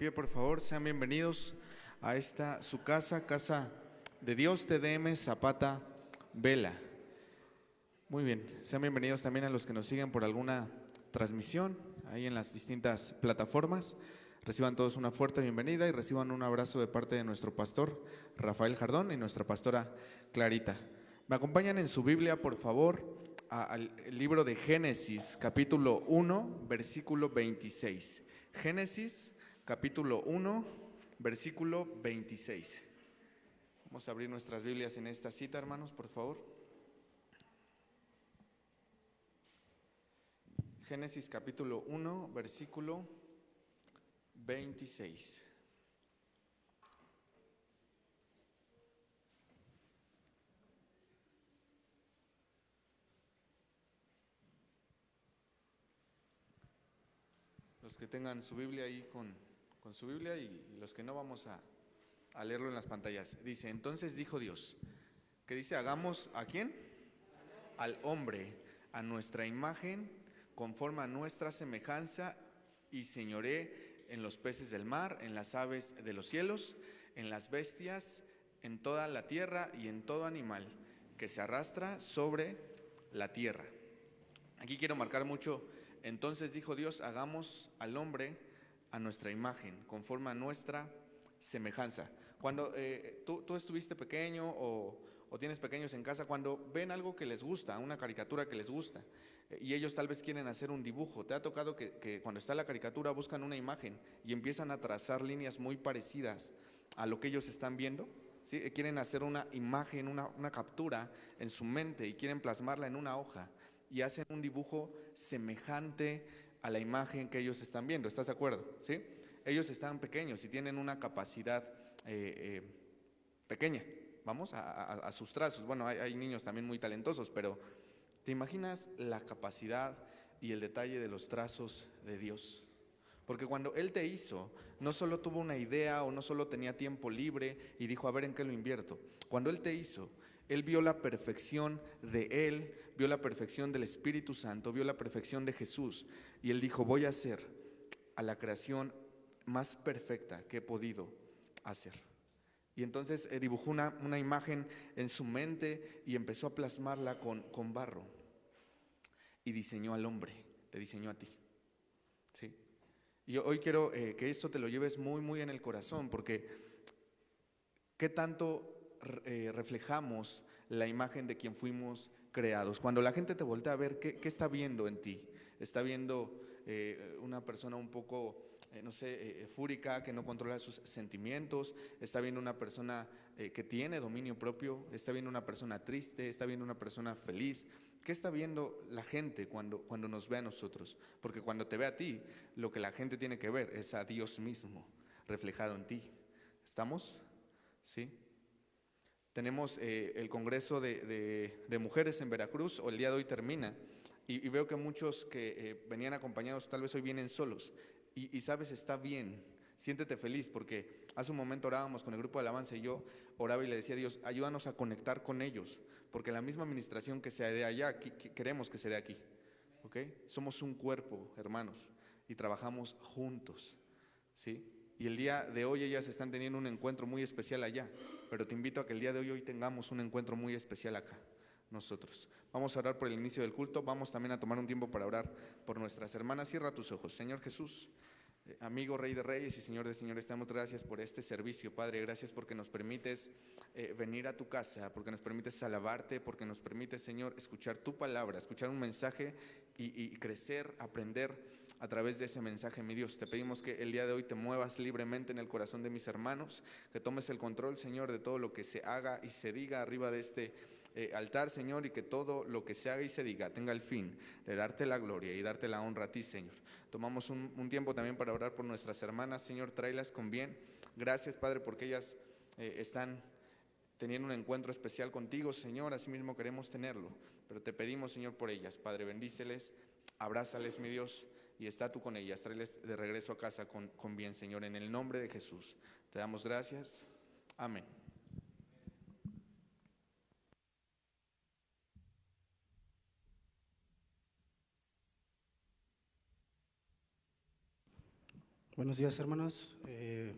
pie, por favor. Sean bienvenidos a esta su casa, casa de Dios, TDM Zapata Vela. Muy bien. Sean bienvenidos también a los que nos siguen por alguna transmisión ahí en las distintas plataformas. Reciban todos una fuerte bienvenida y reciban un abrazo de parte de nuestro pastor Rafael Jardón y nuestra pastora Clarita. Me acompañan en su Biblia, por favor, al libro de Génesis, capítulo 1, versículo 26. Génesis, capítulo 1, versículo 26. Vamos a abrir nuestras Biblias en esta cita, hermanos, por favor. Génesis capítulo 1, versículo 26. Los que tengan su Biblia ahí con, con su Biblia y, los que no vamos a, leerlo en las pantallas. Dice, entonces dijo Dios, que dice, hagamos a quién? Al hombre, a nuestra imagen, conforme a nuestra semejanza, y señoré en los peces del mar, en las aves de los cielos, en las bestias, en toda la tierra y en todo animal que se arrastra sobre la tierra. Aquí quiero marcar mucho, entonces dijo Dios, hagamos al hombre a nuestra imagen, conforme a nuestra semejanza. Cuando eh, tú, estuviste pequeño o, tienes pequeños en casa, cuando ven algo que les gusta, una caricatura que les gusta, eh, y ellos tal vez quieren hacer un dibujo, te ha tocado que, cuando está la caricatura buscan una imagen y empiezan a trazar líneas muy parecidas a lo que ellos están viendo. ¿sí? Eh, quieren hacer una imagen, una, una captura en su mente y quieren plasmarla en una hoja y hacen un dibujo semejante a la imagen que ellos están viendo. ¿Estás de acuerdo? ¿Sí? ellos están pequeños y tienen una capacidad eh, eh, pequeña, vamos, a, sus trazos. Bueno, hay, niños también muy talentosos, pero ¿te imaginas la capacidad y el detalle de los trazos de Dios? Porque cuando Él te hizo, no solo tuvo una idea o no solo tenía tiempo libre y dijo, a ver en qué lo invierto. Cuando Él te hizo, Él vio la perfección de Él, vio la perfección del Espíritu Santo, vio la perfección de Jesús. Y Él dijo, voy a hacer a la creación más perfecta que he podido hacer. Y entonces eh, dibujó una, una, imagen en su mente y empezó a plasmarla con, con barro. Y diseñó al hombre, te diseñó a ti. ¿Sí? Y hoy quiero eh, que esto te lo lleves muy, muy en el corazón, porque ¿qué tanto eh, reflejamos la imagen de quien fuimos creados? Cuando la gente te voltea a ver, ¿qué, está viendo en ti? Está viendo una persona un poco eh, no sé, eh, eh, fúrica, que no controla sus sentimientos, está viendo una persona que tiene dominio propio, está viendo una persona triste, está viendo una persona feliz. ¿Qué está viendo la gente cuando, cuando nos ve a nosotros? Porque cuando te ve a ti, lo que la gente tiene que ver es a Dios mismo reflejado en ti. ¿Estamos? ¿Sí? Tenemos el Congreso de, Mujeres en Veracruz, o el día de hoy termina, y, veo que muchos que venían acompañados tal vez hoy vienen solos. Y, sabes, está bien, siéntete feliz, porque hace un momento orábamos con el grupo de alabanza y yo oraba y le decía a Dios, ayúdanos a conectar con ellos, porque la misma administración que se dé allá, queremos que se dé aquí. ¿ok? Somos un cuerpo, hermanos, y trabajamos juntos. ¿sí? Y el día de hoy ellas están teniendo un encuentro muy especial allá, pero te invito a que el día de hoy, hoy tengamos un encuentro muy especial acá nosotros. Vamos a orar por el inicio del culto, vamos también a tomar un tiempo para orar por nuestras hermanas. Cierra tus ojos, Señor Jesús. Eh, amigo Rey de Reyes y Señor de Señores, te damos gracias por este servicio, Padre. Gracias porque nos permites eh, venir a tu casa, porque nos permites alabarte, porque nos permites, Señor, escuchar tu palabra, escuchar un mensaje y, y crecer, aprender a través de ese mensaje, mi Dios. Te pedimos que el día de hoy te muevas libremente en el corazón de mis hermanos, que tomes el control, Señor, de todo lo que se haga y se diga arriba de este eh, altar, Señor, y que todo lo que se haga y se diga tenga el fin de darte la gloria y darte la honra a ti, Señor. Tomamos un, tiempo también para orar por nuestras hermanas, Señor, tráelas con bien. Gracias, Padre, porque ellas eh, están teniendo un encuentro especial contigo, Señor, así mismo queremos tenerlo. Pero te pedimos, Señor, por ellas, Padre, bendíceles, abrázales, mi Dios, y está tú con ellas, tráeles de regreso a casa con, bien, Señor, en el nombre de Jesús. Te damos gracias. Amén. Buenos días, hermanos. Eh,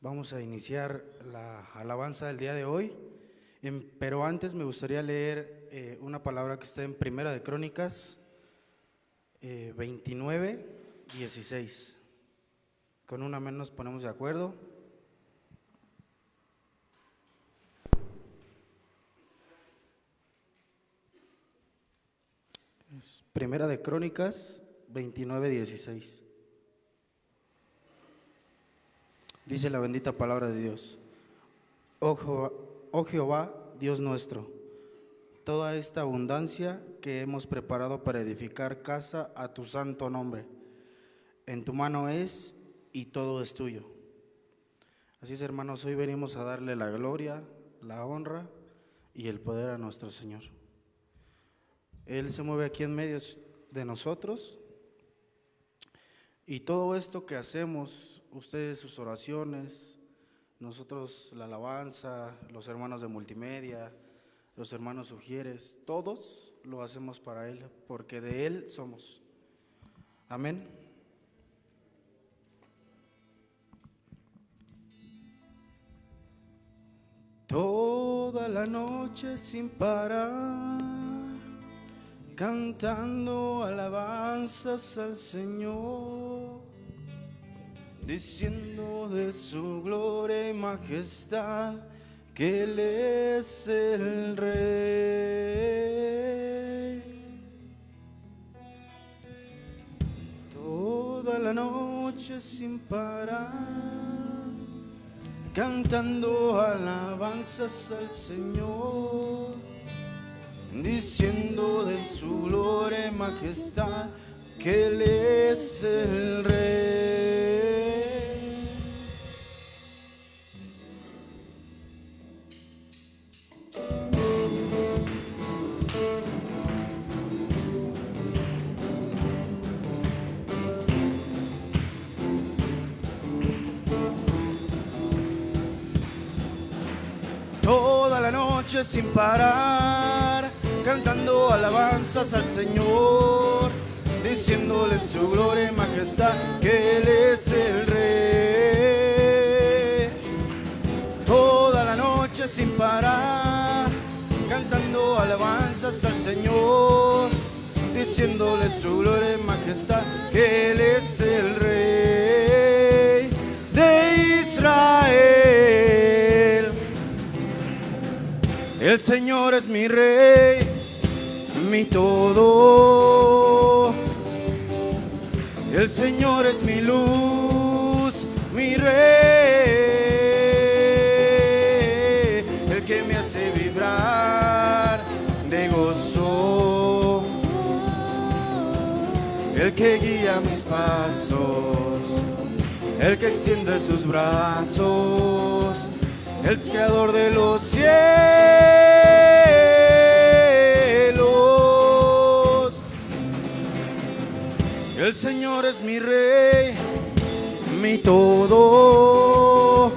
vamos a iniciar la alabanza del día de hoy, Em, pero antes me gustaría leer eh, una palabra que está en Primera de Crónicas eh, 29, 16. Con una menos nos ponemos de acuerdo. Primera de Crónicas 29, 16. Dice la bendita palabra de Dios. Oh Jehová, oh Jehová, Dios nuestro, toda esta abundancia que hemos preparado para edificar casa a tu santo nombre, en tu mano es y todo es tuyo. Así es, hermanos, hoy venimos a darle la gloria, la honra y el poder a nuestro Señor. Él se mueve aquí en medio de nosotros y todo esto que hacemos, ustedes sus oraciones, nosotros la alabanza, los hermanos de multimedia, los hermanos sugieres, todos lo hacemos para Él, porque de Él somos. Amén. Toda la noche sin parar, cantando alabanzas al Señor diciendo de su gloria y majestad que Él es el Rey. La noche sin parar, cantando alabanzas al Señor, diciendo de su gloria y majestad que Él es el Rey. Noche sin parar, cantando alabanzas al Señor, diciéndole su gloria y majestad que Él es el Rey. Toda la noche sin parar, cantando alabanzas al Señor, diciéndole su gloria y majestad que Él es el Rey El Señor es mi rey, mi todo. El Señor es mi luz, mi rey. El que me hace vibrar de gozo. El que guía mis pasos. El que extiende sus brazos el creador de los cielos. El Señor es mi rey, mi todo.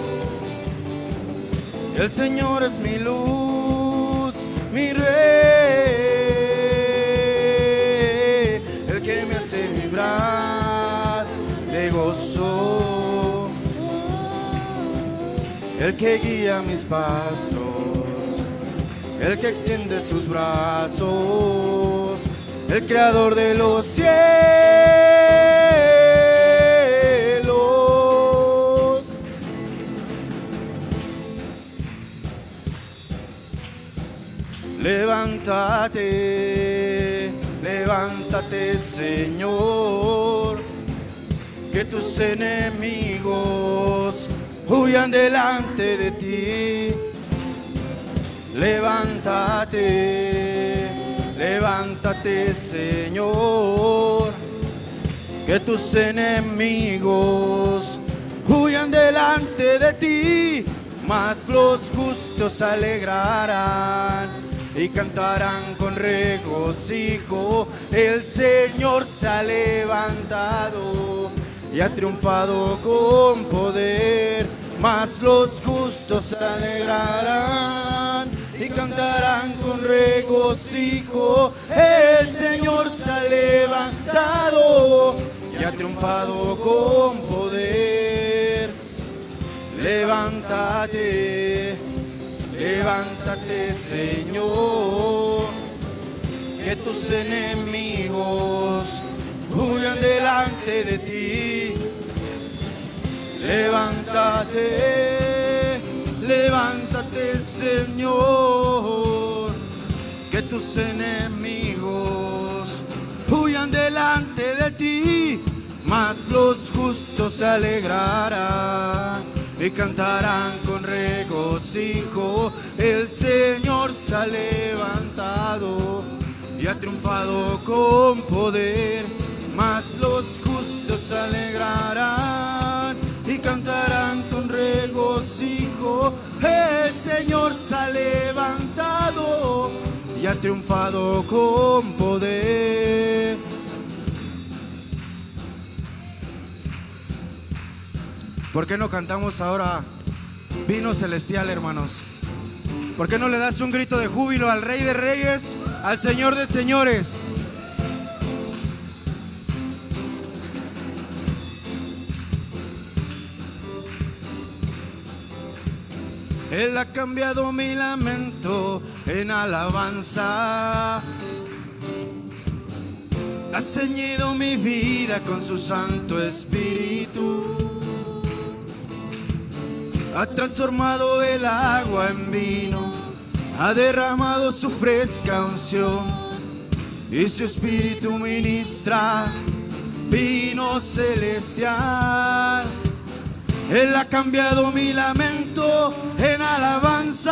El Señor es mi luz, el que guía mis pasos, el que extiende sus brazos, el creador de los cielos. Levántate, levántate Señor, que tus enemigos huyan delante de ti. Levántate, levántate Señor, que tus enemigos huyan delante de ti, mas los justos alegrarán y cantarán con regocijo. El Señor se ha levantado y ha triunfado con poder, mas los justos se alegrarán y cantarán con regocijo. El Señor se ha levantado y ha triunfado con poder. Levántate, levántate Señor, que tus enemigos huyan delante de ti. Levántate, levántate Señor, que tus enemigos huyan delante de ti, mas los justos se alegrarán y cantarán con regocijo. El Señor se ha levantado y ha triunfado con poder, mas los justos se alegrarán y cantarán con regocijo. El Señor se ha levantado y ha triunfado con poder. ¿Por qué no cantamos ahora vino celestial, hermanos? ¿Por qué no le das un grito de júbilo al Rey de Reyes, al Señor de Señores? Él ha cambiado mi lamento en alabanza. Ha ceñido mi vida con su Santo Espíritu. Ha transformado el agua en vino. Ha derramado su fresca unción. Y su Espíritu ministra vino celestial. Él ha cambiado mi lamento en alabanza.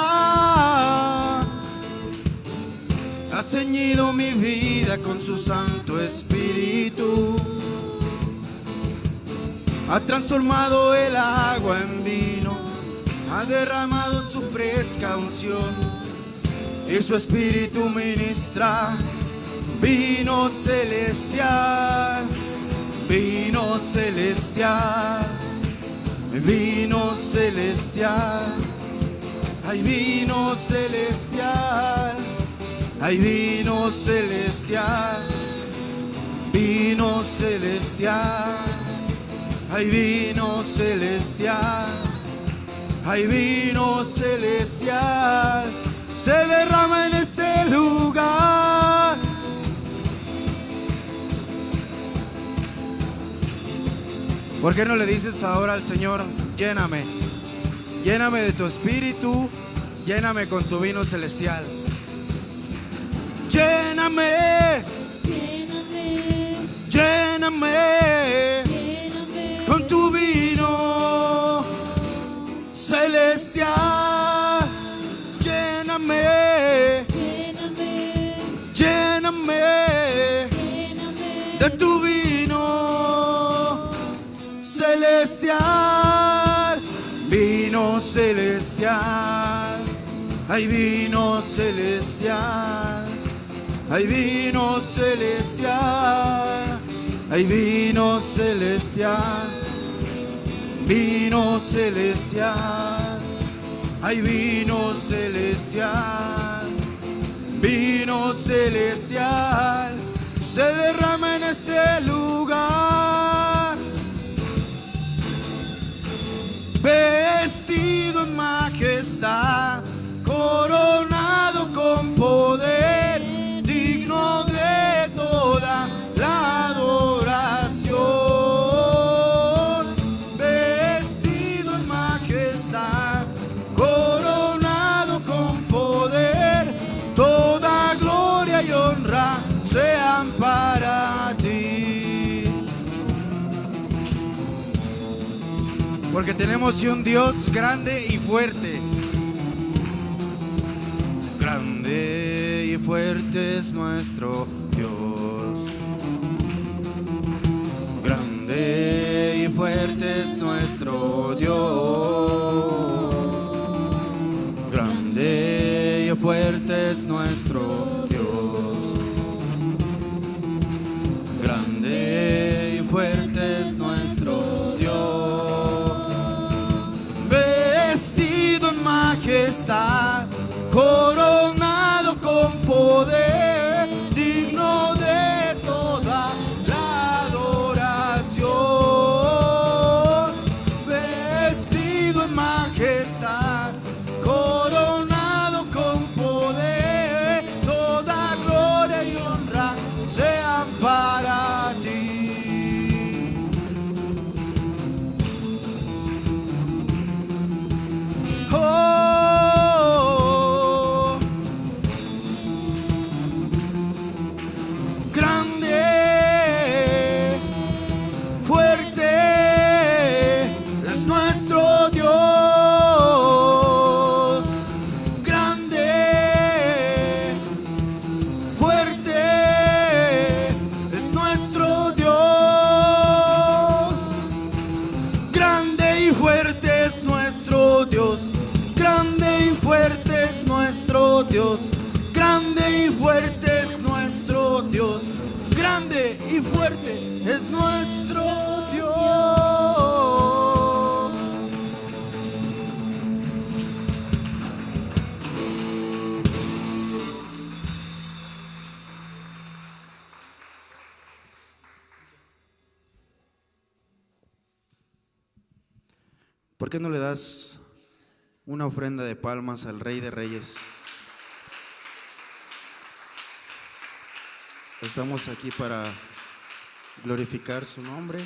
Ha ceñido mi vida con su Santo Espíritu. Ha transformado el agua en vino. Ha derramado su fresca unción. Y su Espíritu ministra vino celestial. Vino celestial vino celestial, hay vino celestial, hay vino celestial, vino celestial, hay vino celestial, hay vino celestial, se derrama en este lugar. ¿Por qué no le dices ahora al Señor, lléname, lléname de tu espíritu, lléname con tu vino celestial? Lléname, Lléname, lléname. Lléname. Con tu vino celestial. Lléname, lléname, lléname celestial, vino celestial, hay vino celestial, hay vino celestial, hay vino celestial, vino celestial, hay vino celestial, vino celestial, se derrama en este lugar. Vestido en majestad, coronado Porque tenemos un Dios grande y fuerte. Grande y fuerte es nuestro Dios. Grande y fuerte es nuestro Dios. Grande y fuerte es nuestro Dios. Grande y fuerte es nuestro Dios. Majestad, coronado con poder, Dios, grande y fuerte es nuestro Dios, grande y fuerte es nuestro Dios. ¿Por qué no le das una ofrenda de palmas al Rey de Reyes? Estamos aquí para glorificar su nombre.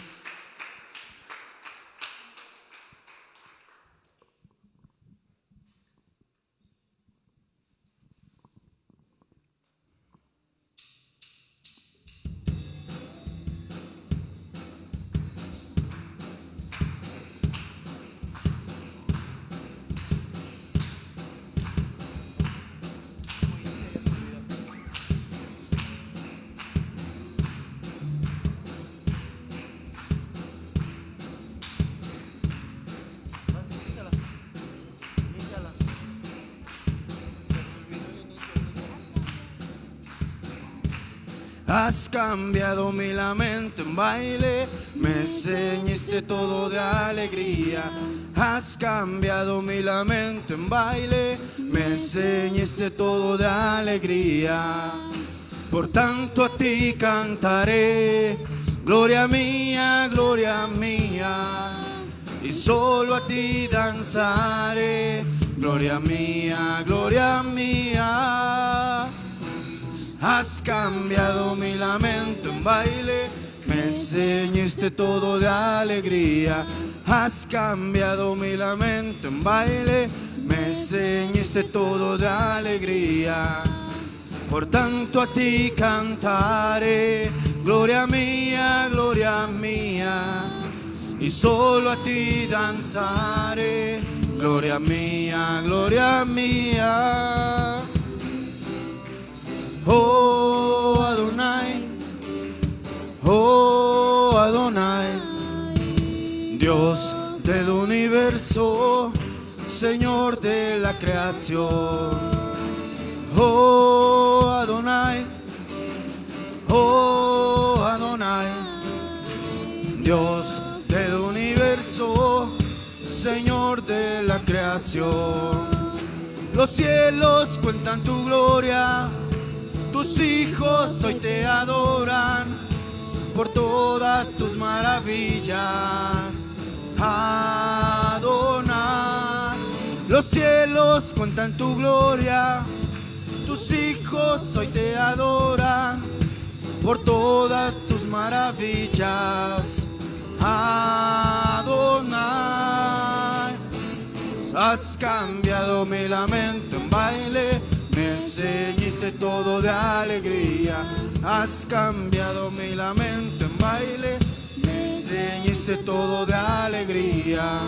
Has cambiado mi lamento en baile, me ceñiste todo de alegría. Has cambiado mi lamento en baile, me ceñiste todo de alegría. Por tanto a ti cantaré, gloria mía, gloria mía. Y solo a ti danzaré, gloria mía, gloria mía. Has cambiado mi lamento en baile, me enseñaste todo de alegría. Has cambiado mi lamento en baile, me enseñaste todo de alegría. Por tanto a ti cantaré, gloria mía, gloria mía. Y solo a ti danzaré, gloria mía, gloria mía. Oh Adonai, oh Adonai, Dios del universo, Señor de la creación. Oh Adonai, oh Adonai, Dios del universo, Señor de la creación. Los cielos cuentan tu gloria tus hijos hoy te adoran por todas tus maravillas. Adonai, los cielos cuentan tu gloria. Tus hijos hoy te adoran por todas tus maravillas. Adonai, has cambiado mi lamento en baile me enseñaste todo de alegría, has cambiado mi lamento en baile, me enseñaste todo de alegría.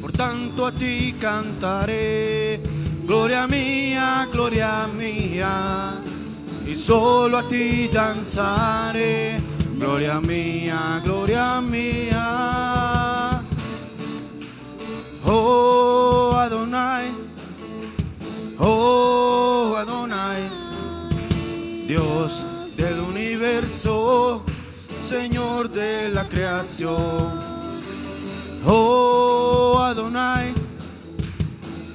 Por tanto a ti cantaré, gloria mía, gloria mía, y solo a ti danzaré, gloria mía, gloria mía. Oh Adonai. Oh Adonai, Dios del universo, Señor de la creación. Oh Adonai,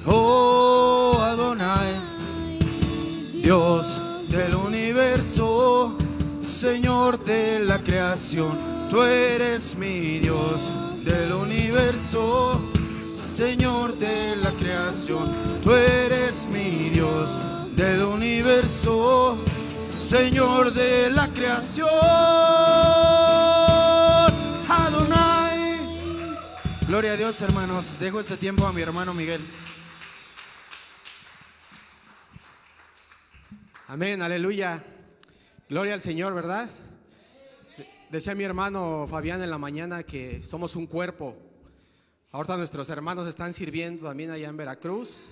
oh Adonai, Dios del universo, Señor de la creación. Tú eres mi Dios del universo. Señor de la creación, tú eres mi Dios del universo, Señor de la creación. Adonai. Gloria a Dios, hermanos. Dejo este tiempo a mi hermano Miguel. Amén, aleluya. Gloria al Señor, ¿verdad? Decía mi hermano Fabián en la mañana que somos un cuerpo. Ahorita nuestros hermanos están sirviendo también allá en Veracruz.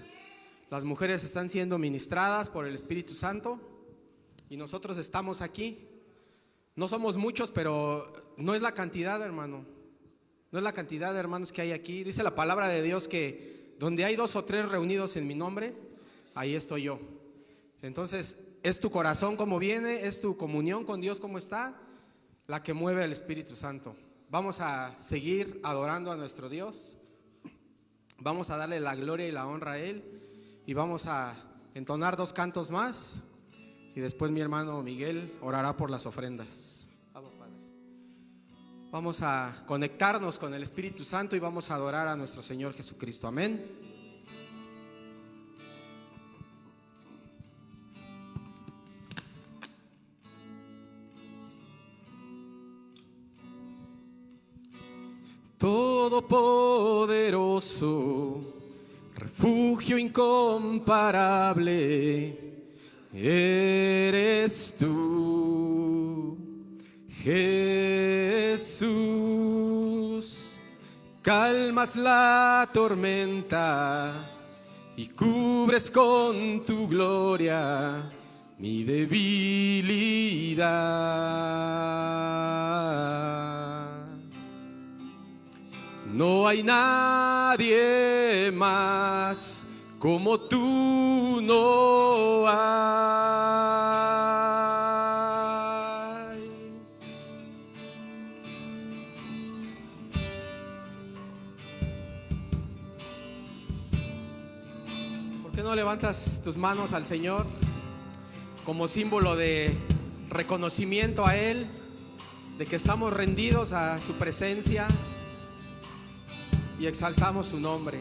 Las mujeres están siendo ministradas por el Espíritu Santo y nosotros estamos aquí. No somos muchos, pero no es la cantidad, hermano. No es la cantidad de hermanos que hay aquí. Dice la palabra de Dios que donde hay dos o tres reunidos en mi nombre, ahí estoy yo. Entonces, es tu corazón como viene, es tu comunión con Dios como está, la que mueve el Espíritu Santo. Vamos a seguir adorando a nuestro Dios. Vamos a darle la gloria y la honra a Él. Y vamos a entonar dos cantos más. Y después mi hermano Miguel orará por las ofrendas. Vamos, a conectarnos con el Espíritu Santo y vamos a adorar a nuestro Señor Jesucristo. Amén. Todopoderoso, refugio incomparable, eres tú, Jesús. Calmas la tormenta y cubres con tu gloria mi debilidad. No hay nadie más como tú no hay. ¿Por qué no levantas tus manos al Señor como símbolo de reconocimiento a Él, de que estamos rendidos a su presencia? Y exaltamos su nombre.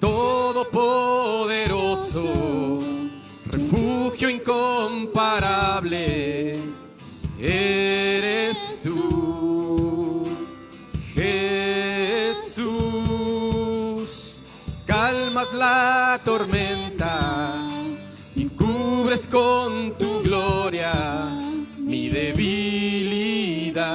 Todopoderoso, refugio incomparable, eres tú, Jesús. Calmas la tormenta con tu gloria mi debilidad.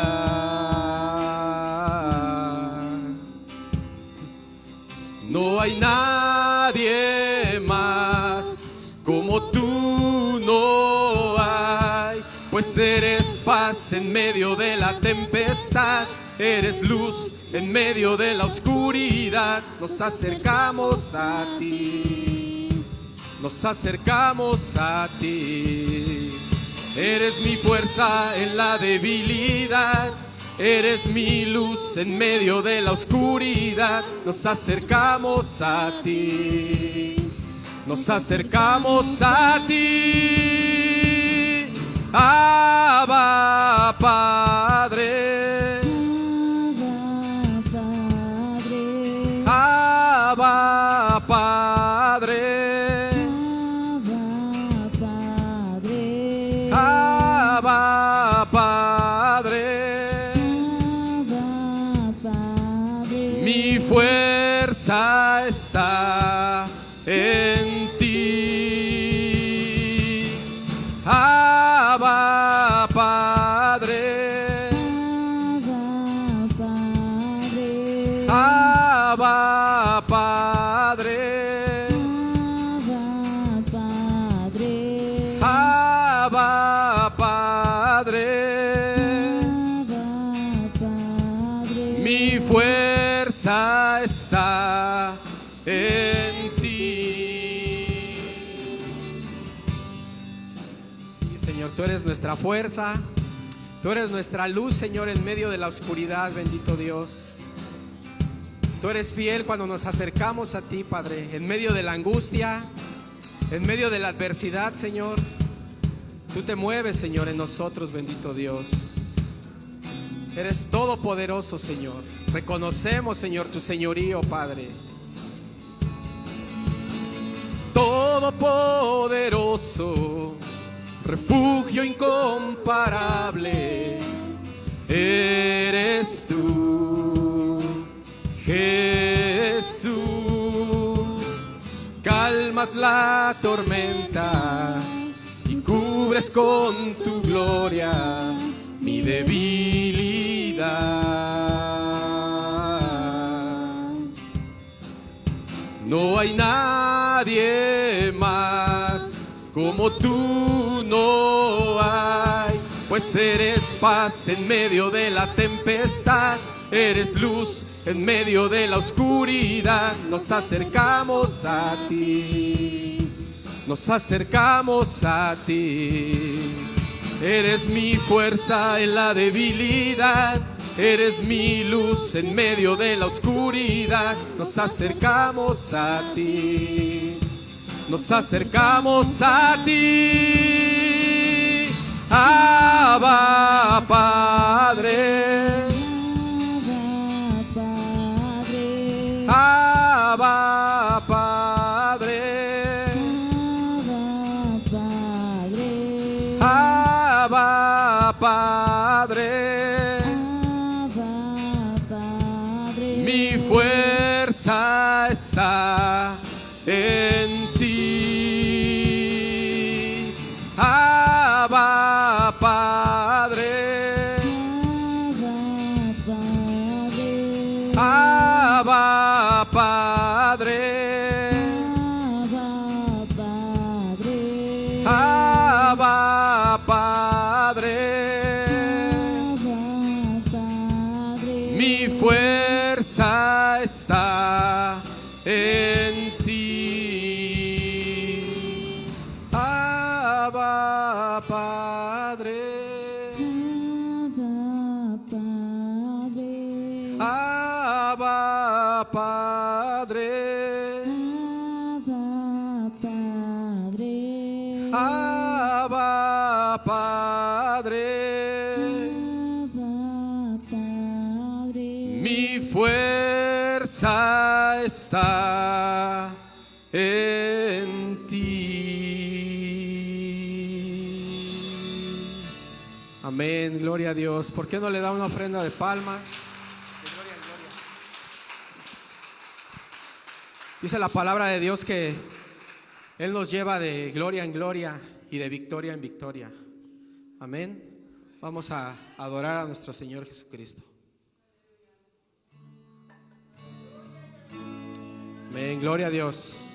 No hay nadie más como tú no hay, pues eres paz en medio de la tempestad, eres luz en medio de la oscuridad. Nos acercamos a ti, nos acercamos a ti. Eres mi fuerza en la debilidad. Eres mi luz en medio de la oscuridad. Nos acercamos a ti. Nos acercamos a ti. Abba, Padre. Abba Abba, Padre, Padre. Nuestra fuerza. Tú eres nuestra luz, Señor, en medio de la oscuridad, bendito Dios. Tú eres fiel cuando nos acercamos a ti, Padre, en medio de la angustia, en medio de la adversidad, Señor. Tú te mueves, Señor, en nosotros, bendito Dios. Eres todopoderoso, Señor. Reconocemos, Señor, tu señorío, Padre. Todopoderoso, refugio incomparable, eres tú, Jesús. Calmas la tormenta y cubres con tu gloria mi debilidad. No hay nadie más como tú hay, pues eres paz en medio de la tempestad, eres luz en medio de la oscuridad. Nos acercamos a ti, nos acercamos a ti. Eres mi fuerza en la debilidad, Eres mi luz en medio de la oscuridad. Nos acercamos a ti. Nos acercamos a ti. Abba, Padre. ¿Por qué no le da una ofrenda de palma? De gloria en gloria. Dice la palabra de Dios que Él nos lleva de gloria en gloria y de victoria en victoria. Amén. Vamos a adorar a nuestro Señor Jesucristo. Amén, gloria a Dios.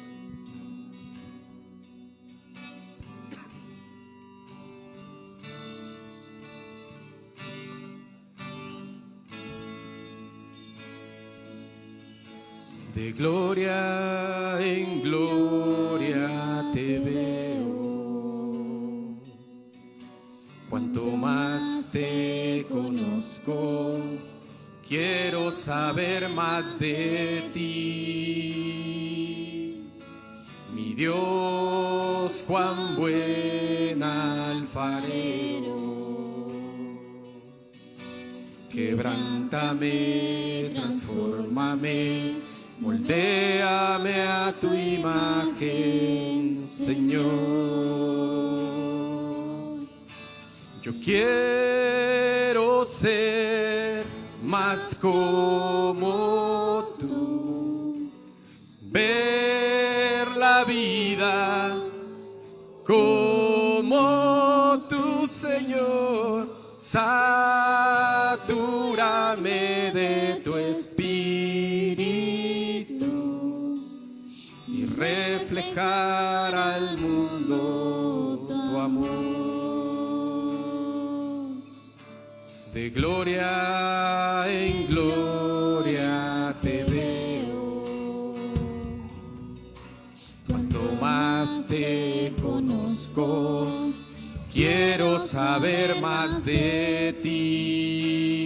De gloria en gloria te veo. Cuanto más te conozco, quiero saber más de ti. Mi Dios, cuán buen alfarero. Quebrántame, transfórmame, moldéame a tu imagen, Señor. Yo quiero ser más como tú, ver la vida como tu Señor. Satúrame al mundo tu amor. De gloria en gloria te veo. Cuanto más te conozco, quiero saber más de ti.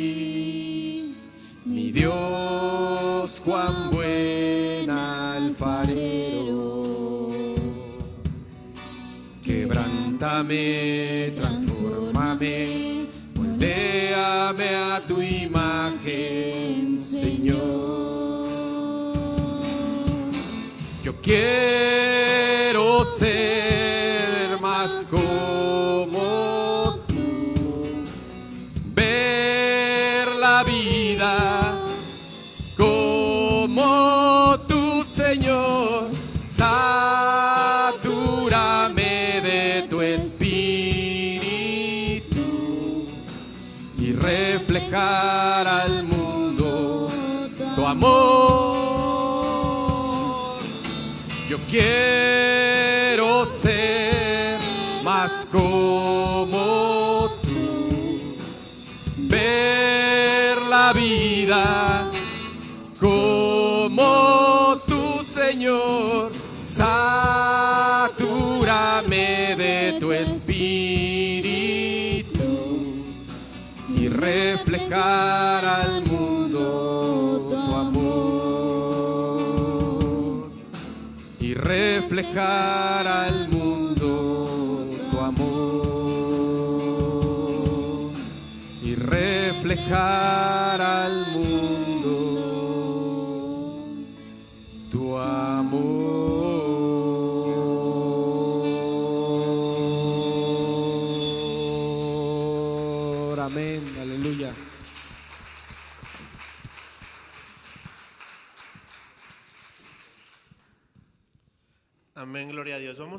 Mi Dios, cuán buen Quebrántame, transfórmame, moldéame a tu imagen, Señor. Yo quiero ser quiero ser más como tú, ver la vida como tu Señor. Satúrame de tu espíritu y reflejar al mundo al mundo tu amor y reflejar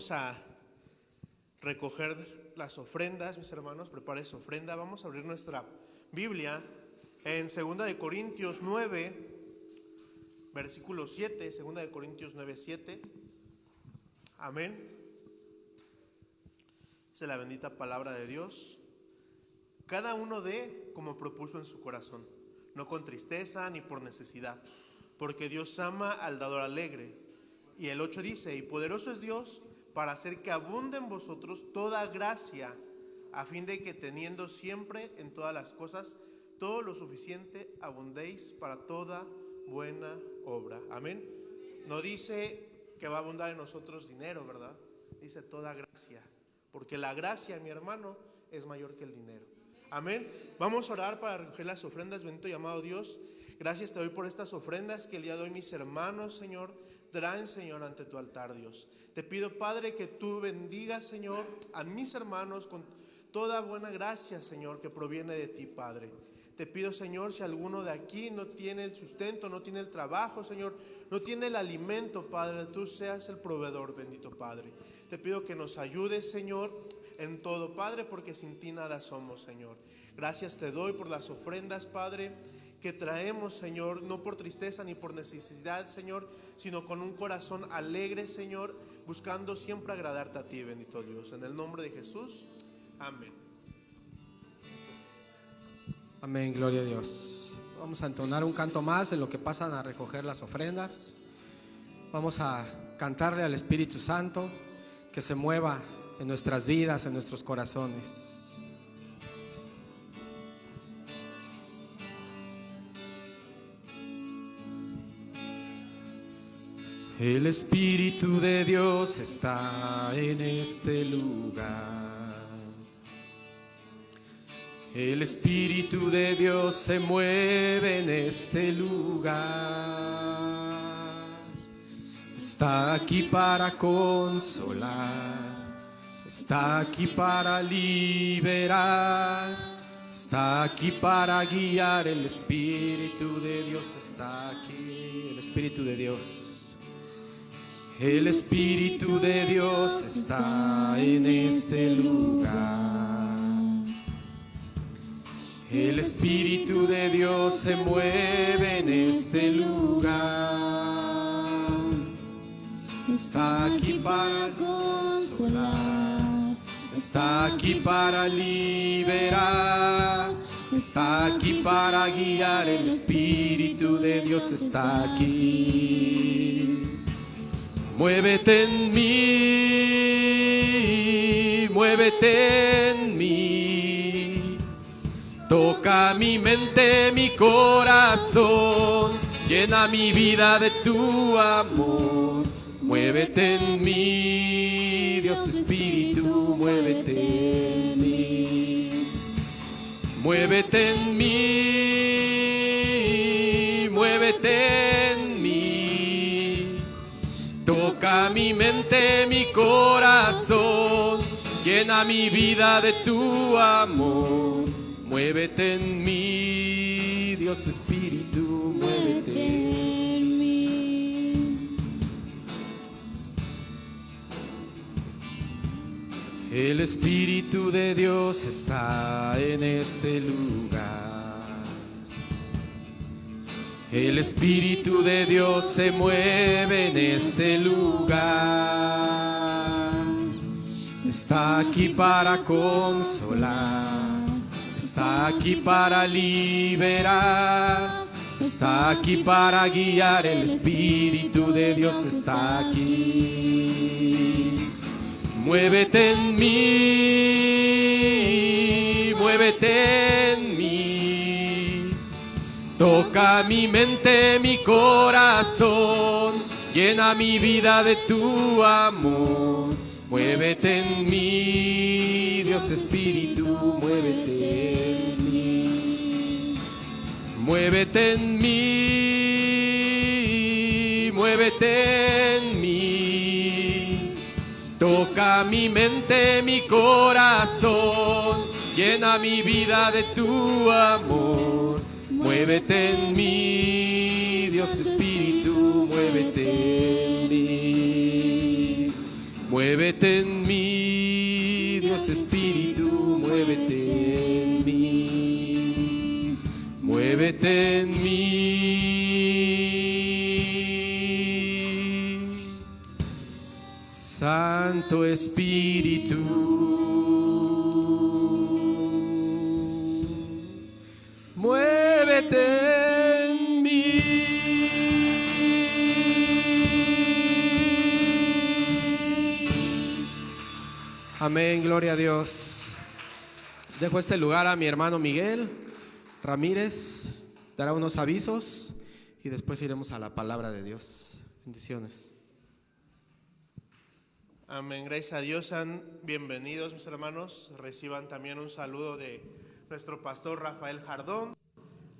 Vamos a recoger las ofrendas, mis hermanos, prepare su ofrenda. Vamos a abrir nuestra Biblia en 2 de Corintios 9, versículo 7, 2 de Corintios 9, 7. Amén. Dice la bendita palabra de Dios. Cada uno dé como propuso en su corazón, no con tristeza ni por necesidad, porque Dios ama al dador alegre. Y el 8 dice, y poderoso es Dios para hacer que abunde en vosotros toda gracia, a fin de que teniendo siempre en todas las cosas todo lo suficiente, abundéis para toda buena obra. Amén. No dice que va a abundar en nosotros dinero, ¿verdad? Dice toda gracia, porque la gracia, mi hermano, es mayor que el dinero. Amén. Vamos a orar para recoger las ofrendas, bendito y amado Dios. Gracias te doy por estas ofrendas que el día de hoy mis hermanos, Señor, traen, Señor, ante tu altar, Dios. Te pido, Padre, que tú bendigas, Señor, a mis hermanos con toda buena gracia, Señor, que proviene de ti, Padre. Te pido, Señor, si alguno de aquí no tiene el sustento, no tiene el trabajo, Señor, no tiene el alimento, Padre, tú seas el proveedor, bendito Padre. Te pido que nos ayudes, Señor, en todo, Padre, porque sin ti nada somos, Señor. Gracias te doy por las ofrendas, Padre, que traemos, Señor, no por tristeza ni por necesidad, Señor, sino con un corazón alegre, Señor, buscando siempre agradarte a ti, bendito Dios. En el nombre de Jesús, amén. Amén, gloria a Dios. Vamos a entonar un canto más en lo que pasan a recoger las ofrendas. Vamos a cantarle al Espíritu Santo que se mueva en nuestras vidas, en nuestros corazones. El Espíritu de Dios está en este lugar. El Espíritu de Dios se mueve en este lugar. Está aquí para consolar. Está aquí para liberar. Está aquí para guiar. El Espíritu de Dios está aquí. El Espíritu de Dios. El Espíritu de Dios está en este lugar. El Espíritu de Dios se mueve en este lugar. Está aquí para consolar. Está aquí para liberar. Está aquí para guiar. El Espíritu de Dios está aquí. Muévete en mí, muévete en mí. Toca mi mente, mi corazón, llena mi vida de tu amor. Muévete en mí, Dios Espíritu, muévete en mí. Muévete en mí, muévete en mi mente, mi corazón, llena mi vida de tu amor. Muévete en mí, Dios Espíritu, muévete. en mí. El Espíritu de Dios está en este lugar. El Espíritu de Dios se mueve en este lugar. Está aquí para consolar. Está aquí para liberar. Está aquí para guiar. El Espíritu de Dios está aquí. Muévete en mí, muévete en mí. Toca mi mente, mi corazón, llena mi vida de tu amor. Muévete en mí, Dios Espíritu, muévete en mí. Muévete en mí, muévete en mí. Toca mi mente, mi corazón, llena mi vida de tu amor. Muévete en mí, Dios Espíritu, muévete en mí. Muévete en mí, Dios Espíritu, muévete en mí. Muévete en mí. Santo Espíritu, muévete en mí. Amén, gloria a Dios. Dejo este lugar a mi hermano Miguel Ramírez, dará unos avisos y después iremos a la palabra de Dios. Bendiciones. Amén. Gracias a Dios. Bienvenidos, mis hermanos. Reciban también un saludo de nuestro pastor Rafael Jardón,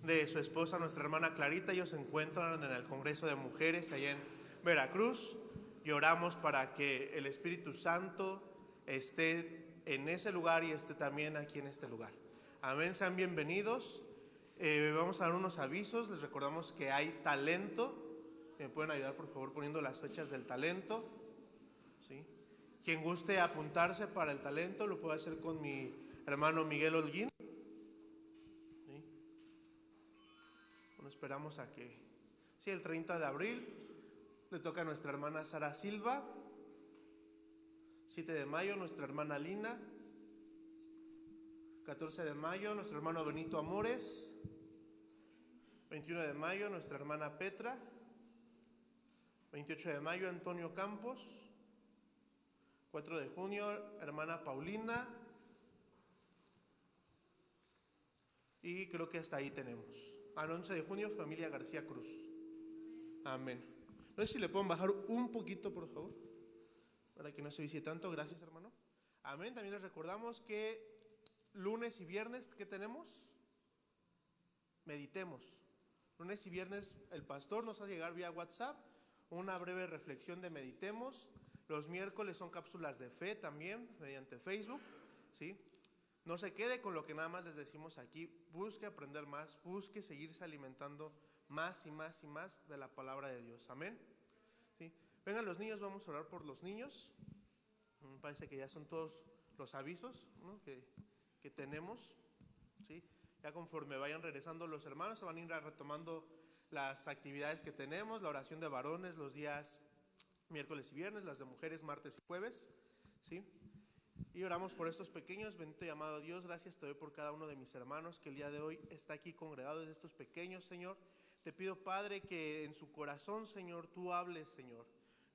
de su esposa, nuestra hermana Clarita. Ellos se encuentran en el Congreso de Mujeres allá en Veracruz. Y oramos para que el Espíritu Santo esté en ese lugar y esté también aquí en este lugar. Amén. Sean bienvenidos. Eh, vamos a dar unos avisos. Les recordamos que hay talento. ¿Me pueden ayudar, por favor, poniendo las fechas del talento? ¿Sí? Quien guste apuntarse para el talento lo puede hacer con mi hermano Miguel Holguín. Esperamos a que... Sí, el 30 de abril le toca a nuestra hermana Sara Silva. 7 de mayo, nuestra hermana Lina. 14 de mayo, nuestro hermano Benito Amores. 21 de mayo, nuestra hermana Petra. 28 de mayo, Antonio Campos. 4 de junio, hermana Paulina. Y creo que hasta ahí tenemos. 11 de junio, familia García Cruz. Amén. No sé si le pueden bajar un poquito, por favor, para que no se vicie tanto. Gracias, hermano. Amén. También les recordamos que lunes y viernes, ¿qué tenemos? Meditemos. Lunes y viernes el pastor nos a llegar vía WhatsApp una breve reflexión de Meditemos. Los miércoles son cápsulas de fe también mediante Facebook, ¿sí? No se quede con lo que nada más les decimos aquí, busque aprender más, busque seguirse alimentando más y más y más de la palabra de Dios. Amén. ¿Sí? Vengan los niños, vamos a orar por los niños. Me parece que ya son todos los avisos ¿no? que, que tenemos. ¿sí? Ya conforme vayan regresando los hermanos, se van a ir retomando las actividades que tenemos, la oración de varones los días miércoles y viernes, las de mujeres martes y jueves, ¿sí? Y oramos por estos pequeños, bendito y amado Dios, gracias te doy por cada uno de mis hermanos que el día de hoy está aquí congregado de estos pequeños, Señor. Te pido, Padre, que en su corazón, Señor, tú hables, Señor.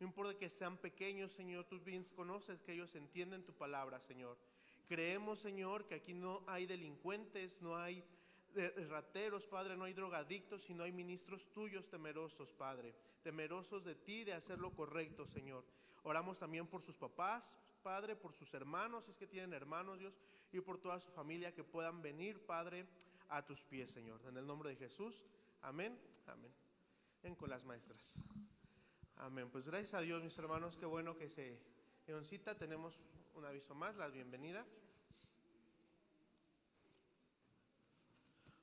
No importa que sean pequeños, Señor, tú bien conoces que ellos entienden tu palabra, Señor. Creemos, Señor, que aquí no hay delincuentes, no hay de rateros, Padre, no hay drogadictos, sino hay ministros tuyos temerosos, Padre, temerosos de ti, de hacer lo correcto, Señor. Oramos también por sus papás, Padre, por sus hermanos, si es que tienen hermanos, Dios, y por toda su familia que puedan venir, Padre, a tus pies, Señor. En el nombre de Jesús, amén, amén. Ven con las maestras. Amén. Pues gracias a Dios, mis hermanos, qué bueno que se dieron cita. Tenemos un aviso más, la bienvenida.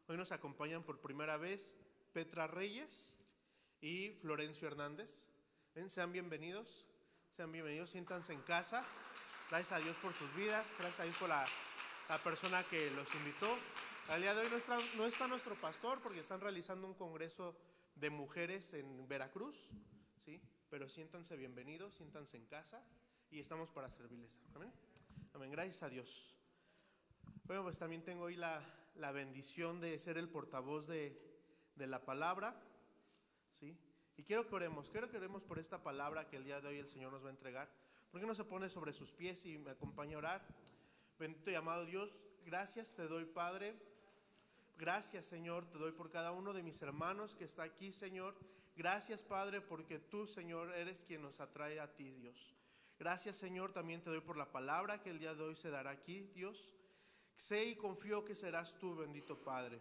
Hoy nos acompañan por primera vez Petra Reyes y Florencio Hernández. Ven, sean bienvenidos, sean bienvenidos, siéntanse en casa. Gracias a Dios por sus vidas, gracias a Dios por la, la persona que los invitó. Al día de hoy no está, no está nuestro pastor porque están realizando un congreso de mujeres en Veracruz, ¿sí? Pero siéntanse bienvenidos, siéntanse en casa y estamos para servirles. Amén. Amén. Gracias a Dios. Bueno, pues también tengo hoy la, la bendición de ser el portavoz de, de, la palabra. Y quiero que oremos, quiero que oremos por esta palabra que el día de hoy el Señor nos va a entregar. ¿Por qué no se pone sobre sus pies y me acompaña a orar? Bendito y amado Dios, gracias te doy, Padre, Gracias, Señor, te doy por cada uno de mis hermanos que está aquí, Señor. Gracias, Padre, porque tú, Señor, eres quien nos atrae a ti, Dios. Gracias, Señor, también te doy por la palabra que el día de hoy se dará aquí, Dios. Sé y confío que serás tú, bendito Padre.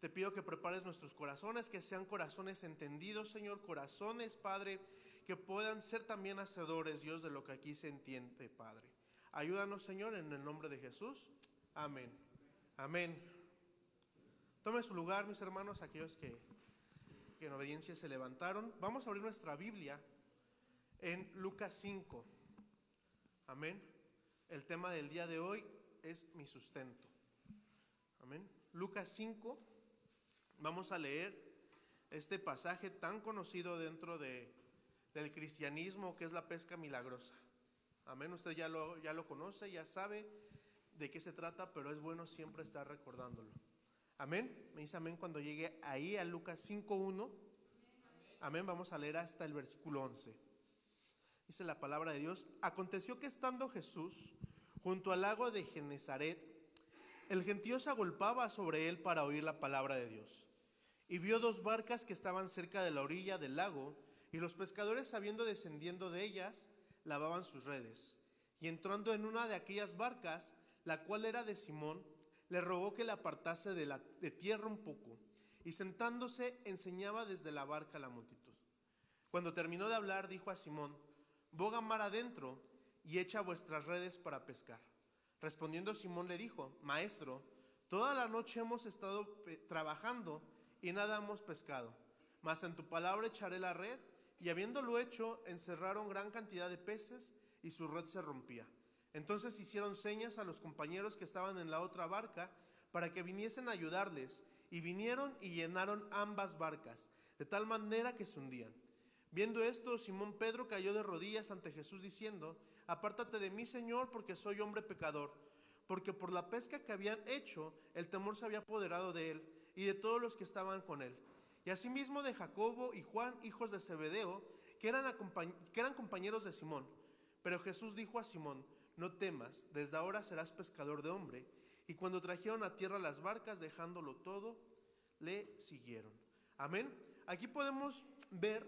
Te pido que prepares nuestros corazones, que sean corazones entendidos, Señor, corazones, Padre, que puedan ser también hacedores, Dios, de lo que aquí se entiende, Padre. Ayúdanos, Señor, en el nombre de Jesús. Amén. Amén. Tome su lugar, mis hermanos, aquellos que, que en obediencia se levantaron. Vamos a abrir nuestra Biblia en Lucas 5. Amén. El tema del día de hoy es mi sustento. Amén. Lucas 5. Vamos a leer este pasaje tan conocido dentro de, del cristianismo que es la pesca milagrosa. Amén. Usted ya lo, ya lo conoce, ya sabe de qué se trata, pero es bueno siempre estar recordándolo. Amén. Me dice amén cuando llegue ahí a Lucas 5.1. Amén. Vamos a leer hasta el versículo 11. Dice la palabra de Dios. Aconteció que estando Jesús junto al lago de Genezaret, el gentío se agolpaba sobre él para oír la palabra de Dios. Y vio dos barcas que estaban cerca de la orilla del lago, y los pescadores, habiendo descendiendo de ellas, lavaban sus redes. Y entrando en una de aquellas barcas, la cual era de Simón, le rogó que le apartase de, la, de tierra un poco, y sentándose enseñaba desde la barca a la multitud. Cuando terminó de hablar, dijo a Simón, boga mar adentro y echa vuestras redes para pescar. Respondiendo Simón le dijo, Maestro, toda la noche hemos estado trabajando y nada hemos pescado, mas en tu palabra echaré la red. Y habiéndolo hecho, encerraron gran cantidad de peces y su red se rompía. Entonces hicieron señas a los compañeros que estaban en la otra barca para que viniesen a ayudarles, y vinieron y llenaron ambas barcas, de tal manera que se hundían. Viendo esto, Simón Pedro cayó de rodillas ante Jesús diciendo, Apártate de mí, Señor, porque soy hombre pecador, porque por la pesca que habían hecho, el temor se había apoderado de él y de todos los que estaban con él. Y asimismo de Jacobo y Juan, hijos de Zebedeo, que eran, que eran compañeros de Simón. Pero Jesús dijo a Simón, no temas, desde ahora serás pescador de hombre. Y cuando trajeron a tierra las barcas, dejándolo todo, le siguieron. Amén. Aquí podemos ver,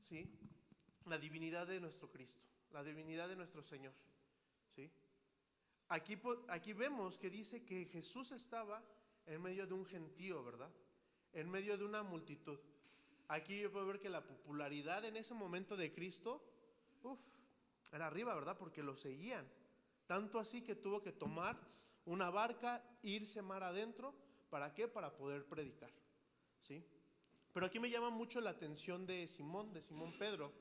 ¿sí? La divinidad de nuestro Cristo, la divinidad de nuestro Señor, ¿sí? Aquí, aquí vemos que dice que Jesús estaba en medio de un gentío, ¿verdad? En medio de una multitud. Aquí yo puedo ver que la popularidad en ese momento de Cristo, uff, era arriba, ¿verdad? Porque lo seguían. Tanto así que tuvo que tomar una barca, irse mar adentro. ¿Para qué? Para poder predicar. ¿Sí? Pero aquí me llama mucho la atención de Simón, de Simón Pedro,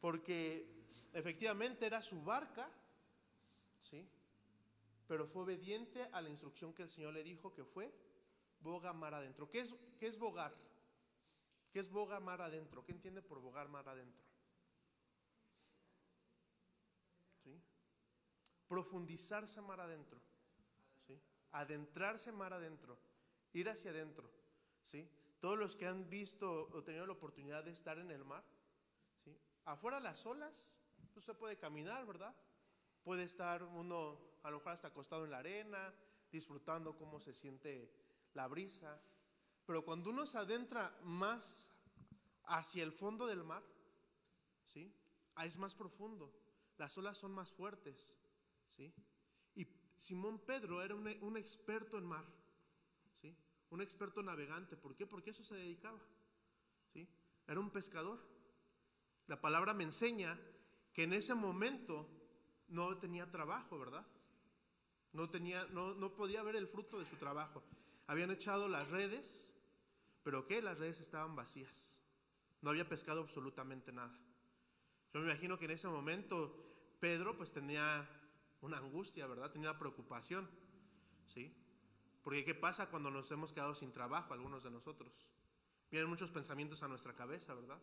porque efectivamente era su barca, ¿sí? Pero fue obediente a la instrucción que el Señor le dijo que fue boga mar adentro. ¿Qué es, qué es bogar? ¿Qué es boga mar adentro? ¿Qué entiende por bogar mar adentro? profundizarse mar adentro, ¿sí? adentrarse mar adentro, ir hacia adentro. ¿sí? Todos los que han visto o tenido la oportunidad de estar en el mar, ¿sí? afuera las olas, pues se puede caminar, ¿verdad? Puede estar uno a lo mejor hasta acostado en la arena, disfrutando cómo se siente la brisa. Pero cuando uno se adentra más hacia el fondo del mar, ¿sí? es más profundo, las olas son más fuertes, ¿sí? Y Simón Pedro era un, un experto en mar, ¿sí? Un experto navegante. ¿Por qué? Porque eso se dedicaba, ¿sí? Era un pescador. La palabra me enseña que en ese momento no tenía trabajo, ¿verdad? No, tenía, no, no podía ver el fruto de su trabajo. Habían echado las redes, pero ¿qué? Las redes estaban vacías. No había pescado absolutamente nada. Yo me imagino que en ese momento Pedro pues tenía una angustia, ¿verdad? Tenía una preocupación, ¿sí? Porque ¿qué pasa cuando nos hemos quedado sin trabajo, algunos de nosotros? Vienen muchos pensamientos a nuestra cabeza, ¿verdad?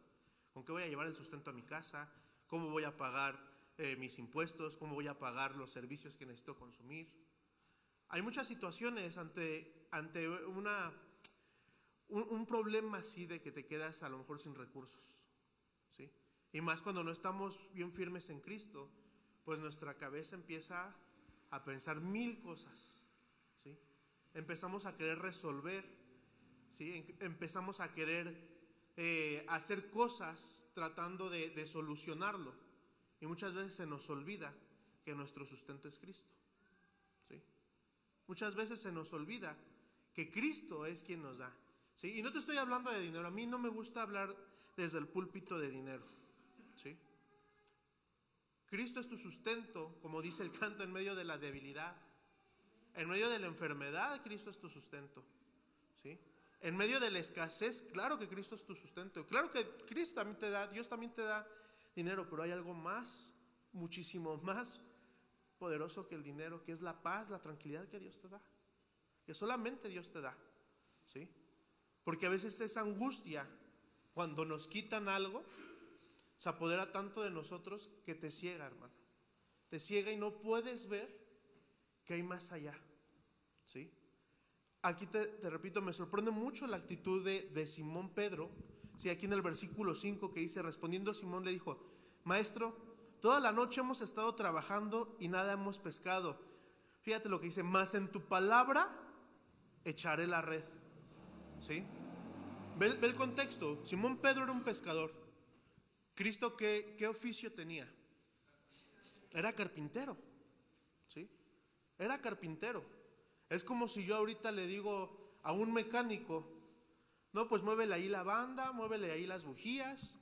¿Con qué voy a llevar el sustento a mi casa? ¿Cómo voy a pagar eh, mis impuestos? ¿Cómo voy a pagar los servicios que necesito consumir? Hay muchas situaciones ante, ante una, un, problema así de que te quedas a lo mejor sin recursos, ¿sí? Y más cuando no estamos bien firmes en Cristo, pues nuestra cabeza empieza a pensar mil cosas, ¿sí? empezamos a querer resolver, ¿sí? Em- empezamos a querer eh, hacer cosas tratando de solucionarlo. Y muchas veces se nos olvida que nuestro sustento es Cristo. ¿sí? Muchas veces se nos olvida que Cristo es quien nos da. ¿sí? Y no te estoy hablando de dinero. A mí no me gusta hablar desde el púlpito de dinero. ¿sí? Cristo es tu sustento, como dice el canto, en medio de la debilidad. En medio de la enfermedad, Cristo es tu sustento. ¿sí? En medio de la escasez, claro que Cristo es tu sustento. Claro que Cristo también te da, Dios también te da dinero, pero hay algo más, muchísimo más poderoso que el dinero, que es la paz, la tranquilidad que Dios te da. Que solamente Dios te da. ¿sí? Porque a veces esa angustia, cuando nos quitan algo, se apodera tanto de nosotros que te ciega, hermano. Te ciega y no puedes ver que hay más allá. ¿Sí? Aquí te, repito, me sorprende mucho la actitud de Simón Pedro. Sí, aquí en el versículo 5 que dice, respondiendo Simón le dijo, Maestro, toda la noche hemos estado trabajando y nada hemos pescado. Fíjate lo que dice, más en tu palabra echaré la red. ¿Sí? Ve, ve el contexto. Simón Pedro era un pescador. Cristo, ¿qué, qué oficio tenía? Era carpintero. ¿Sí? Era carpintero. Es como si yo ahorita le digo a un mecánico, no, pues muévele ahí la banda, muévele ahí las bujías.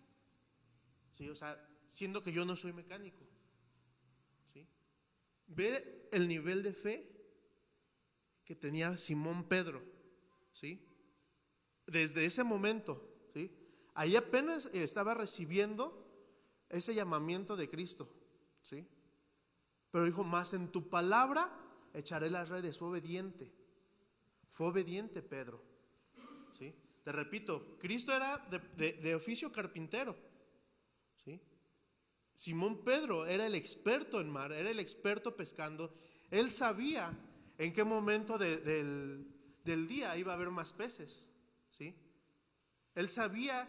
¿Sí? O sea, siendo que yo no soy mecánico. ¿Sí? Ve el nivel de fe que tenía Simón Pedro. ¿Sí? Desde ese momento, ¿sí? Ahí apenas estaba recibiendo ese llamamiento de Cristo, ¿sí? Pero dijo, más en tu palabra echaré las redes, fue obediente. Fue obediente Pedro. Te repito, Cristo era de, oficio carpintero, ¿sí? Simón Pedro era el experto en mar, era el experto pescando. Él sabía en qué momento de- del, día iba a haber más peces, ¿sí? Él sabía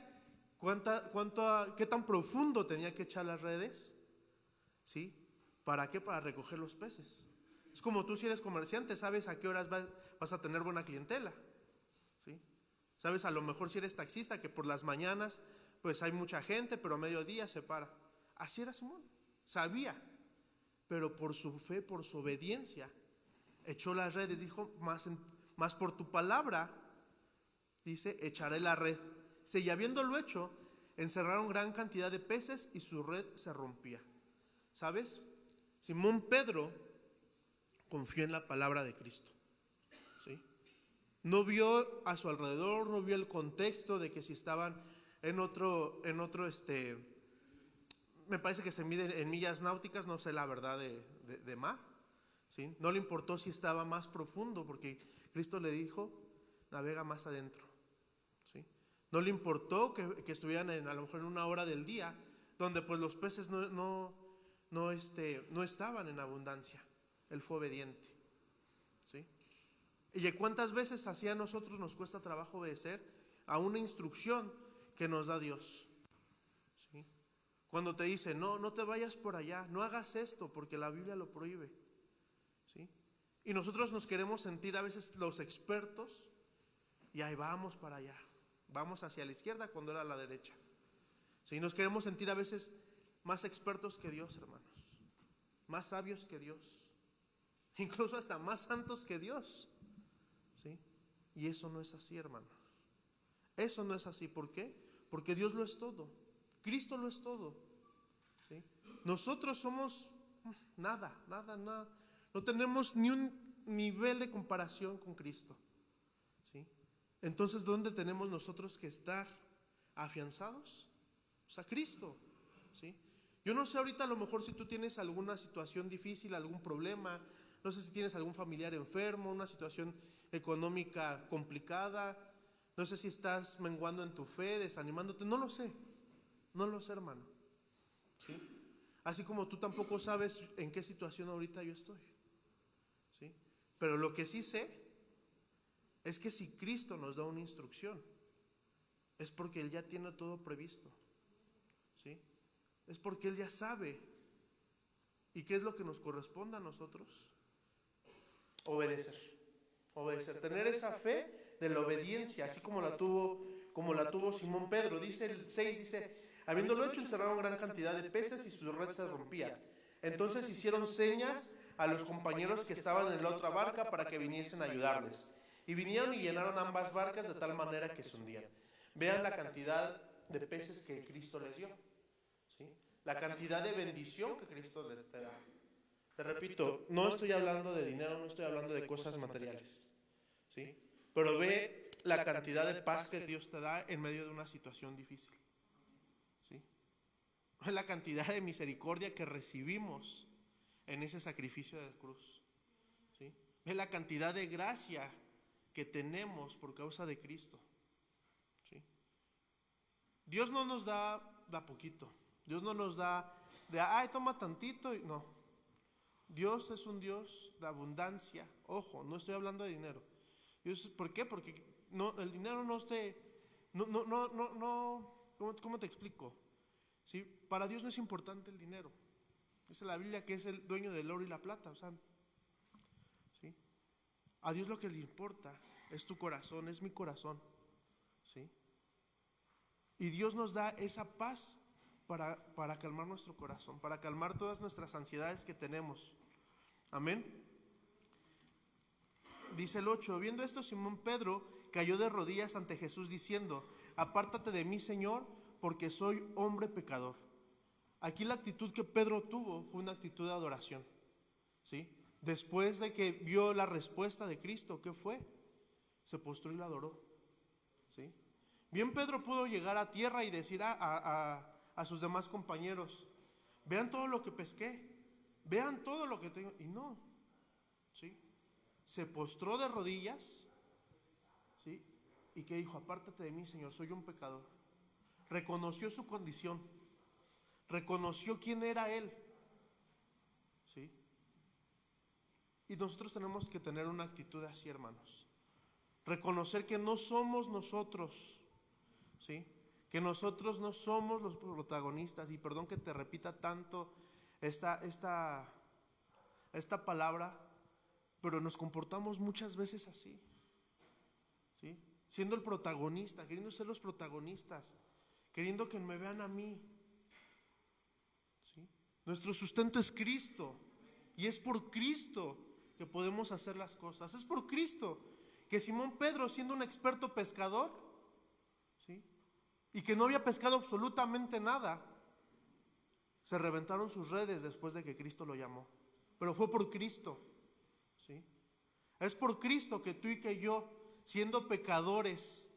cuánta, cuánto, qué tan profundo tenía que echar las redes, ¿sí? ¿Para qué? Para recoger los peces. Es como tú si eres comerciante, sabes a qué horas vas, a tener buena clientela. Sabes a lo mejor si eres taxista que por las mañanas pues hay mucha gente, pero a mediodía se para. Así era Simón, sabía, pero por su fe, por su obediencia, echó las redes, dijo, más, más por tu palabra, dice, echaré la red. Sí, y habiéndolo hecho, encerraron gran cantidad de peces y su red se rompía. ¿Sabes? Simón Pedro confió en la palabra de Cristo. No vio a su alrededor, no vio el contexto de que si estaban en otro, en otro, este, me parece que se mide en millas náuticas, no sé la verdad de, de- de mar. ¿sí? No le importó si estaba más profundo, porque Cristo le dijo, navega más adentro. ¿sí? No le importó que, que estuvieran en, a lo mejor en una hora del día, donde pues los peces no, no, no, este, no estaban en abundancia. Él fue obediente. ¿Y cuántas veces así a nosotros nos cuesta trabajo obedecer a una instrucción que nos da Dios? Cuando te dice, no, no te vayas por allá, no hagas esto porque la Biblia lo prohíbe. Y nosotros nos queremos sentir a veces los expertos y ahí vamos para allá. Vamos hacia la izquierda cuando era la derecha. ¿sí? Nos queremos sentir a veces más expertos que Dios, hermanos. Más sabios que Dios. Incluso hasta más santos que Dios. Y eso no es así, hermanos. Eso no es así. ¿Por qué? Porque Dios lo es todo. Cristo lo es todo. Nosotros somos mm, nada, nada, nada. No tenemos ni un nivel de comparación con Cristo. Entonces, ¿dónde tenemos nosotros que estar afianzados? Pues a Cristo. Yo no sé ahorita a lo mejor si tú tienes alguna situación difícil, algún problema, no sé si tienes algún familiar enfermo, una situación económica complicada, no sé si estás menguando en tu fe, desanimándote, no lo sé, no lo sé hermano. ¿sí? Así como tú tampoco sabes en qué situación ahorita yo estoy. ¿sí? Pero lo que sí sé es que si Cristo nos da una instrucción, es porque Él ya tiene todo previsto. ¿sí? Es porque Él ya sabe. ¿Y qué es lo que nos corresponde a nosotros? Obedecer. Obedecer, tener esa fe de la obediencia, así como la tuvo, como la tuvo Simón Pedro. Dice el 6, dice, habiéndolo hecho, encerraron gran cantidad de peces y su red se rompía. Entonces hicieron señas a los compañeros que estaban en la otra barca para que viniesen a ayudarles. Y vinieron y llenaron ambas barcas de tal manera que se hundían. Vean la cantidad de peces que Cristo les dio. ¿sí? La cantidad de bendición que Cristo les da. Te repito, no estoy hablando de dinero, no estoy hablando de cosas materiales. ¿sí? Pero ve la cantidad de paz que Dios te da en medio de una situación difícil. ¿sí? Ve la cantidad de misericordia que recibimos en ese sacrificio de la cruz. ¿sí? Ve la cantidad de gracia que tenemos por causa de Cristo. ¿sí? Dios no nos da, da poquito. Dios no nos da de, ay, toma tantito. y- No. Dios es un Dios de abundancia. Ojo, no estoy hablando de dinero. ¿Por qué? Porque no, el dinero no se... No, no, no, no, no ¿cómo, cómo te explico? ¿Sí? Para Dios no es importante el dinero. Dice la Biblia que es el dueño del oro y la plata. O sea, ¿sí? A Dios lo que le importa es tu corazón, es mi corazón. ¿sí? Y Dios nos da esa paz para, para calmar nuestro corazón, para calmar todas nuestras ansiedades que tenemos. Amén. Dice el 8, viendo esto Simón Pedro cayó de rodillas ante Jesús diciendo, apártate de mí Señor, porque soy hombre pecador. Aquí la actitud que Pedro tuvo fue una actitud de adoración. ¿sí? Después de que vio la respuesta de Cristo, ¿qué fue? Se postró y la adoró. ¿sí? Bien Pedro pudo llegar a tierra y decir a, a- a- a sus demás compañeros, vean todo lo que pesqué, vean todo lo que tengo. Y no, ¿sí? Se postró de rodillas, ¿sí? Y que dijo, apártate de mí, Señor, soy un pecador. Reconoció su condición, reconoció quién era Él, ¿sí? Y nosotros tenemos que tener una actitud así, hermanos. Reconocer que no somos nosotros, ¿sí? Que nosotros no somos los protagonistas. Y perdón que te repita tanto esta, esta, esta palabra, pero nos comportamos muchas veces así, ¿sí? Siendo el protagonista, queriendo ser los protagonistas, queriendo que me vean a mí. ¿sí? Nuestro sustento es Cristo. Y es por Cristo que podemos hacer las cosas. Es por Cristo que Simón Pedro, siendo un experto pescador, ¿sí? y que no había pescado absolutamente nada, se reventaron sus redes después de que Cristo lo llamó. Pero fue por Cristo. ¿sí? Es por Cristo que tú y que yo, siendo pecadores,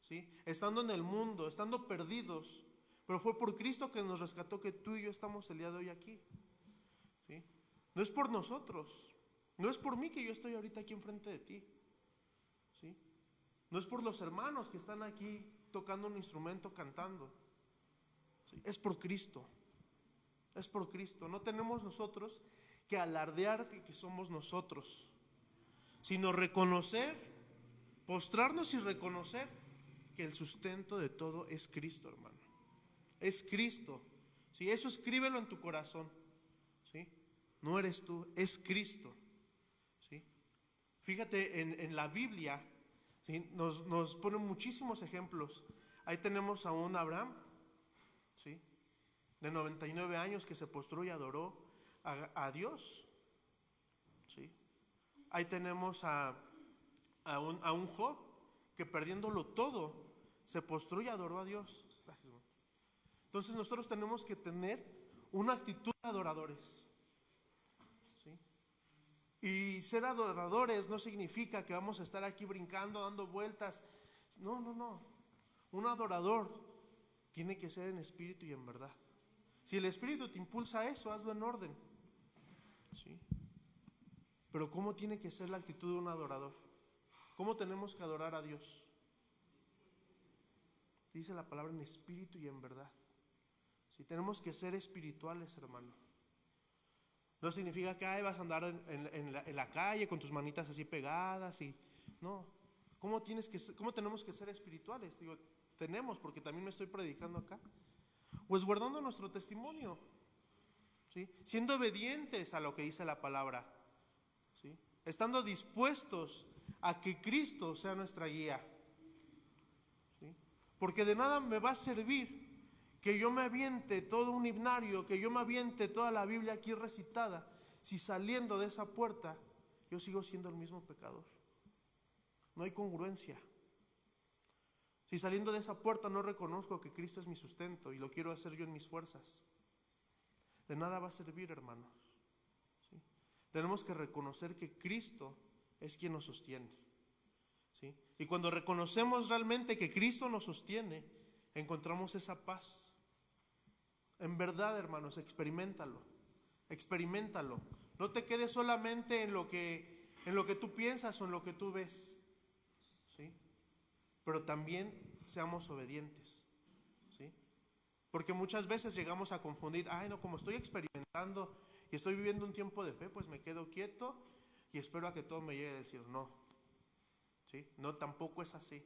¿sí? estando en el mundo, estando perdidos, pero fue por Cristo que nos rescató que tú y yo estamos el día de hoy aquí. ¿sí? No es por nosotros, no es por mí que yo estoy ahorita aquí enfrente de ti. ¿sí? No es por los hermanos que están aquí tocando un instrumento, cantando. ¿sí? Es por Cristo. Es por Cristo. No tenemos nosotros que alardear de que somos nosotros, sino reconocer, postrarnos y reconocer que el sustento de todo es Cristo, hermano. Es Cristo. Si eso escríbelo en tu corazón. ¿sí? No eres tú, es Cristo. ¿sí? Fíjate, en, en la Biblia ¿sí? nos, nos ponen muchísimos ejemplos. Ahí tenemos a un Abraham. De 99 años que se postró y adoró a, Dios. ¿sí? Ahí tenemos a, a, un, a un Job que perdiéndolo todo se postró y adoró a Dios. Entonces nosotros tenemos que tener una actitud de adoradores. ¿sí? Y ser adoradores no significa que vamos a estar aquí brincando, dando vueltas. No, no, no. Un adorador tiene que ser en espíritu y en verdad. Si el espíritu te impulsa a eso, hazlo en orden. ¿sí? Pero ¿cómo tiene que ser la actitud de un adorador? ¿Cómo tenemos que adorar a Dios? Dice la palabra en espíritu y en verdad. Si tenemos que ser espirituales, hermano. No significa que ay, vas a andar en, la, en la calle con tus manitas así pegadas y no. ¿Cómo, tienes que, ¿Cómo tenemos que ser espirituales? Digo, tenemos, porque también me estoy predicando acá. Pues guardando nuestro testimonio, ¿sí? siendo obedientes a lo que dice la palabra, ¿sí? estando dispuestos a que Cristo sea nuestra guía. ¿Sí? Porque de nada me va a servir que yo me aviente todo un himnario, que yo me aviente toda la Biblia aquí recitada, si saliendo de esa puerta yo sigo siendo el mismo pecador. No hay congruencia. Si saliendo de esa puerta no reconozco que Cristo es mi sustento y lo quiero hacer yo en mis fuerzas, de nada va a servir, hermanos. ¿Sí? Tenemos que reconocer que Cristo es quien nos sostiene. ¿Sí? Y cuando reconocemos realmente que Cristo nos sostiene, encontramos esa paz. En verdad, hermanos, experimentalo. Experimentalo. No te quedes solamente en lo que en lo que tú piensas o en lo que tú ves. Pero también seamos obedientes. ¿Sí? Porque muchas veces llegamos a confundir, ay, no, como estoy experimentando y estoy viviendo un tiempo de fe, pues me quedo quieto y espero a que todo me llegue a decir, no. ¿Sí? No, tampoco es así.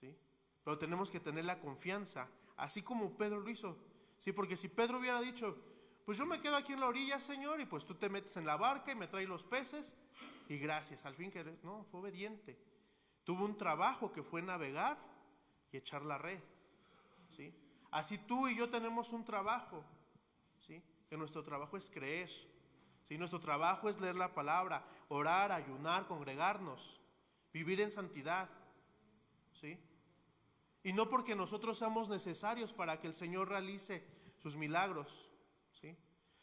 ¿Sí? Pero tenemos que tener la confianza, así como Pedro lo hizo. Sí, porque si Pedro hubiera dicho, pues yo me quedo aquí en la orilla, Señor, y pues tú te metes en la barca y me traes los peces, y gracias, al fin que no, fue obediente. Tuvo un trabajo que fue navegar y echar la red. ¿sí? Así tú y yo tenemos un trabajo, ¿sí? que nuestro trabajo es creer. ¿sí? Nuestro trabajo es leer la palabra, orar, ayunar, congregarnos, vivir en santidad. ¿sí? Y no porque nosotros seamos necesarios para que el Señor realice sus milagros. ¿sí?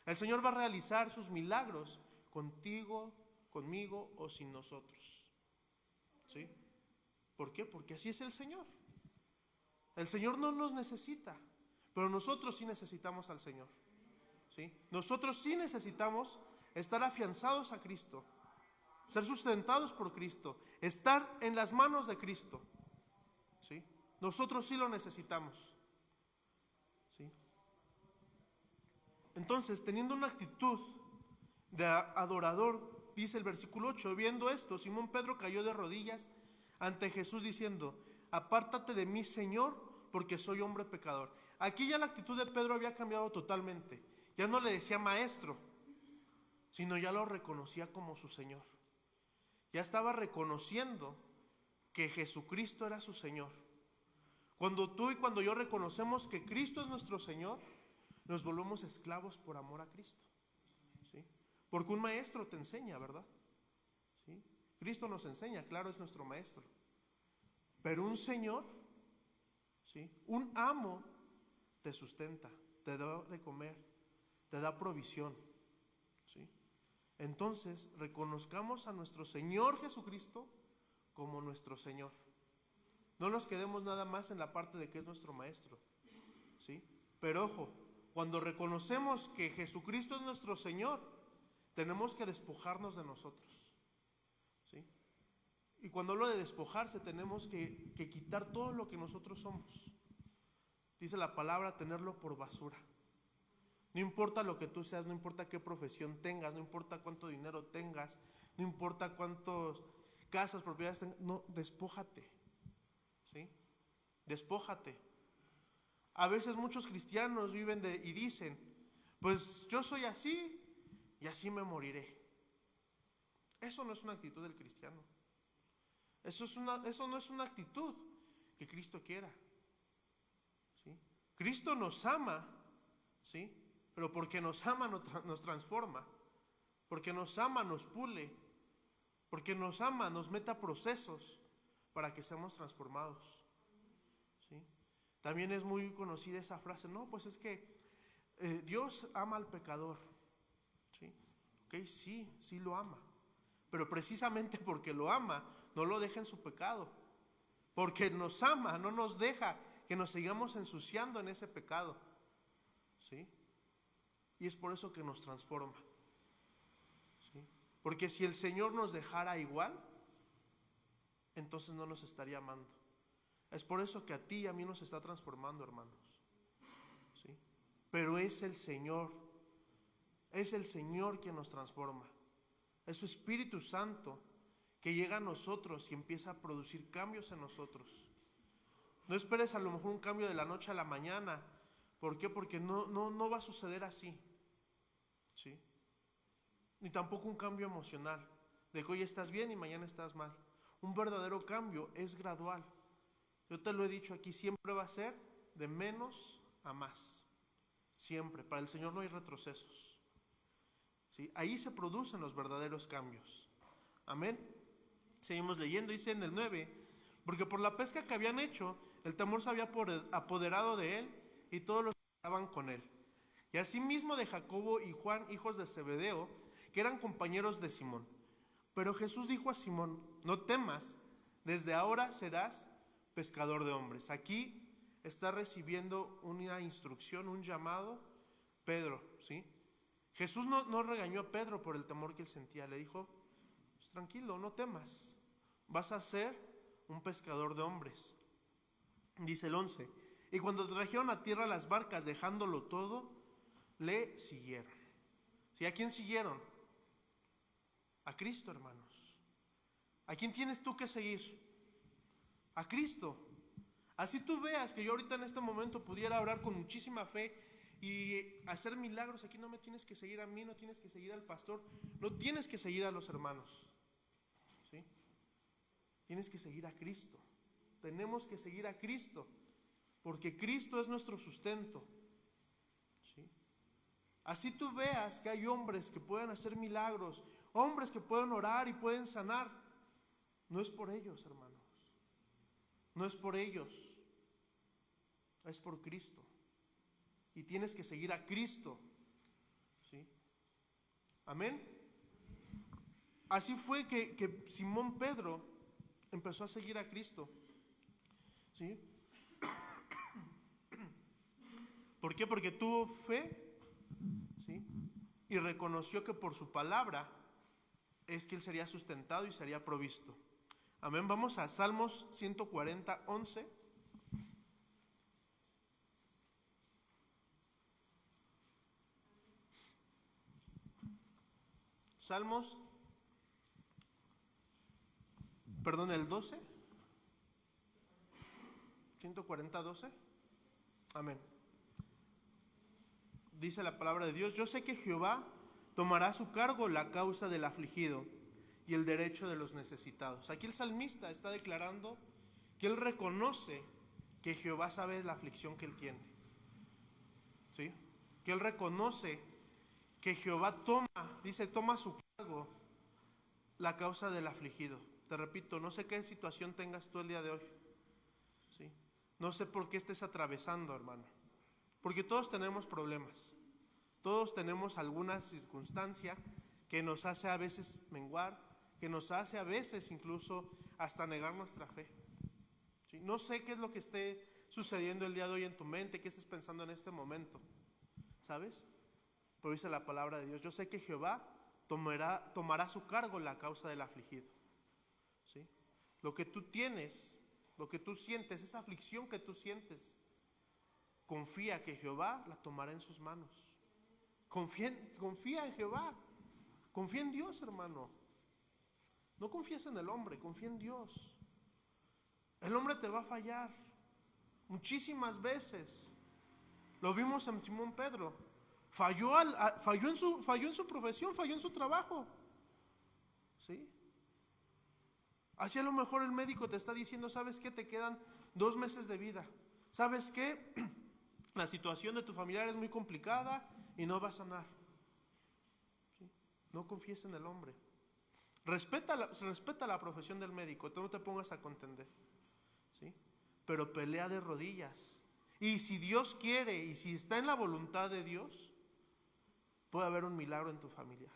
El Señor va a realizar sus milagros contigo, conmigo o sin nosotros. ¿Sí? ¿Por qué? Porque así es el Señor. El Señor no nos necesita, pero nosotros sí necesitamos al Señor. ¿Sí? Nosotros sí necesitamos estar afianzados a Cristo, ser sustentados por Cristo, estar en las manos de Cristo. ¿Sí? Nosotros sí lo necesitamos. ¿Sí? Entonces, teniendo una actitud de adorador, dice el versículo 8, viendo esto, Simón Pedro cayó de rodillas ante Jesús diciendo, apártate de mí, Señor, porque soy hombre pecador. Aquí ya la actitud de Pedro había cambiado totalmente. Ya no le decía maestro, sino ya lo reconocía como su Señor. Ya estaba reconociendo que Jesucristo era su Señor. Cuando tú y cuando yo reconocemos que Cristo es nuestro Señor, nos volvemos esclavos por amor a Cristo. ¿sí? Porque un maestro te enseña, ¿verdad? Cristo nos enseña, claro, es nuestro maestro. Pero un Señor, ¿sí? un amo, te sustenta, te da de comer, te da provisión. ¿sí? Entonces, reconozcamos a nuestro Señor Jesucristo como nuestro Señor. No nos quedemos nada más en la parte de que es nuestro maestro. ¿sí? Pero ojo, cuando reconocemos que Jesucristo es nuestro Señor, tenemos que despojarnos de nosotros. Y cuando hablo de despojarse, tenemos que, que quitar todo lo que nosotros somos. Dice la palabra, tenerlo por basura. No importa lo que tú seas, no importa qué profesión tengas, no importa cuánto dinero tengas, no importa cuántas casas, propiedades tengas, no, despójate. ¿Sí? Despójate. A veces muchos cristianos viven de, y dicen, pues yo soy así y así me moriré. Eso no es una actitud del cristiano. Eso, es una, eso no es una actitud que Cristo quiera. ¿sí? Cristo nos ama, ¿sí? pero porque nos ama nos, nos transforma, porque nos ama nos pule, porque nos ama nos meta procesos para que seamos transformados. ¿sí? También es muy conocida esa frase, no, pues es que eh, Dios ama al pecador. ¿sí? Ok, sí, sí lo ama. Pero precisamente porque lo ama, no lo deja en su pecado. Porque nos ama, no nos deja que nos sigamos ensuciando en ese pecado. ¿Sí? Y es por eso que nos transforma. ¿Sí? Porque si el Señor nos dejara igual, entonces no nos estaría amando. Es por eso que a ti y a mí nos está transformando, hermanos. ¿Sí? Pero es el Señor, es el Señor quien nos transforma. Es su Espíritu Santo que llega a nosotros y empieza a producir cambios en nosotros. No esperes a lo mejor un cambio de la noche a la mañana. ¿Por qué? Porque no, no, no va a suceder así. ¿Sí? Ni tampoco un cambio emocional. De que hoy estás bien y mañana estás mal. Un verdadero cambio es gradual. Yo te lo he dicho aquí, siempre va a ser de menos a más. Siempre. Para el Señor no hay retrocesos. ¿Sí? Ahí se producen los verdaderos cambios. Amén. Seguimos leyendo, dice en el 9, porque por la pesca que habían hecho, el temor se había apoderado de él y todos los que estaban con él. Y asimismo de Jacobo y Juan, hijos de Zebedeo, que eran compañeros de Simón. Pero Jesús dijo a Simón, no temas, desde ahora serás pescador de hombres. Aquí está recibiendo una instrucción, un llamado, Pedro, ¿sí? Jesús no, no regañó a Pedro por el temor que él sentía, le dijo, pues tranquilo, no temas, vas a ser un pescador de hombres. Dice el 11, y cuando trajeron a tierra las barcas dejándolo todo, le siguieron. ¿Sí? ¿A quién siguieron? A Cristo, hermanos. ¿A quién tienes tú que seguir? A Cristo. Así tú veas que yo ahorita en este momento pudiera orar con muchísima fe y hacer milagros. Aquí no me tienes que seguir a mí, no tienes que seguir al pastor, no tienes que seguir a los hermanos. Tienes que seguir a Cristo. Tenemos que seguir a Cristo, porque Cristo es nuestro sustento. ¿Sí? Así tú veas que hay hombres que pueden hacer milagros, hombres que pueden orar y pueden sanar. No es por ellos, hermanos. No es por ellos. Es por Cristo. Y tienes que seguir a Cristo. ¿Sí? Amén. Así fue que Simón Pedro empezó a seguir a Cristo. ¿Sí? ¿Por qué? Porque tuvo fe ¿sí? y reconoció que por su palabra es que él sería sustentado y sería provisto. Amén. Vamos a Salmos 140, 11. Salmos, perdón, el 12. 140, 12. Amén. Dice la palabra de Dios, yo sé que Jehová tomará a su cargo la causa del afligido y el derecho de los necesitados. Aquí el salmista está declarando que él reconoce que Jehová sabe la aflicción que él tiene. ¿Sí? Que él reconoce que Jehová toma, dice, toma a su cargo la causa del afligido. Te repito, no sé qué situación tengas tú el día de hoy. ¿Sí? No sé por qué estés atravesando, hermano. Porque todos tenemos problemas. Todos tenemos alguna circunstancia que nos hace a veces menguar, que nos hace a veces incluso hasta negar nuestra fe. No sé qué es lo que esté sucediendo el día de hoy en tu mente, qué estés pensando en este momento, ¿sabes? Pero dice la palabra de Dios, yo sé que Jehová tomará, su cargo la causa del afligido. Lo que tú tienes, lo que tú sientes, esa aflicción que tú sientes, confía que Jehová la tomará en sus manos. Confía, confía en Jehová. Confía en Dios, hermano. No confíes en el hombre, confía en Dios. El hombre te va a fallar muchísimas veces. Lo vimos en Simón Pedro. Falló, al, falló, en su, falló en su profesión, falló en su trabajo. ¿Sí? Así a lo mejor el médico te está diciendo, ¿sabes qué? Te quedan dos meses de vida. ¿Sabes qué? La situación de tu familiar es muy complicada y no va a sanar. No confíes en el hombre. Respeta la, respeta la profesión del médico, tú no te pongas a contender. ¿sí? Pero pelea de rodillas. Y si Dios quiere y si está en la voluntad de Dios, puede haber un milagro en tu familiar.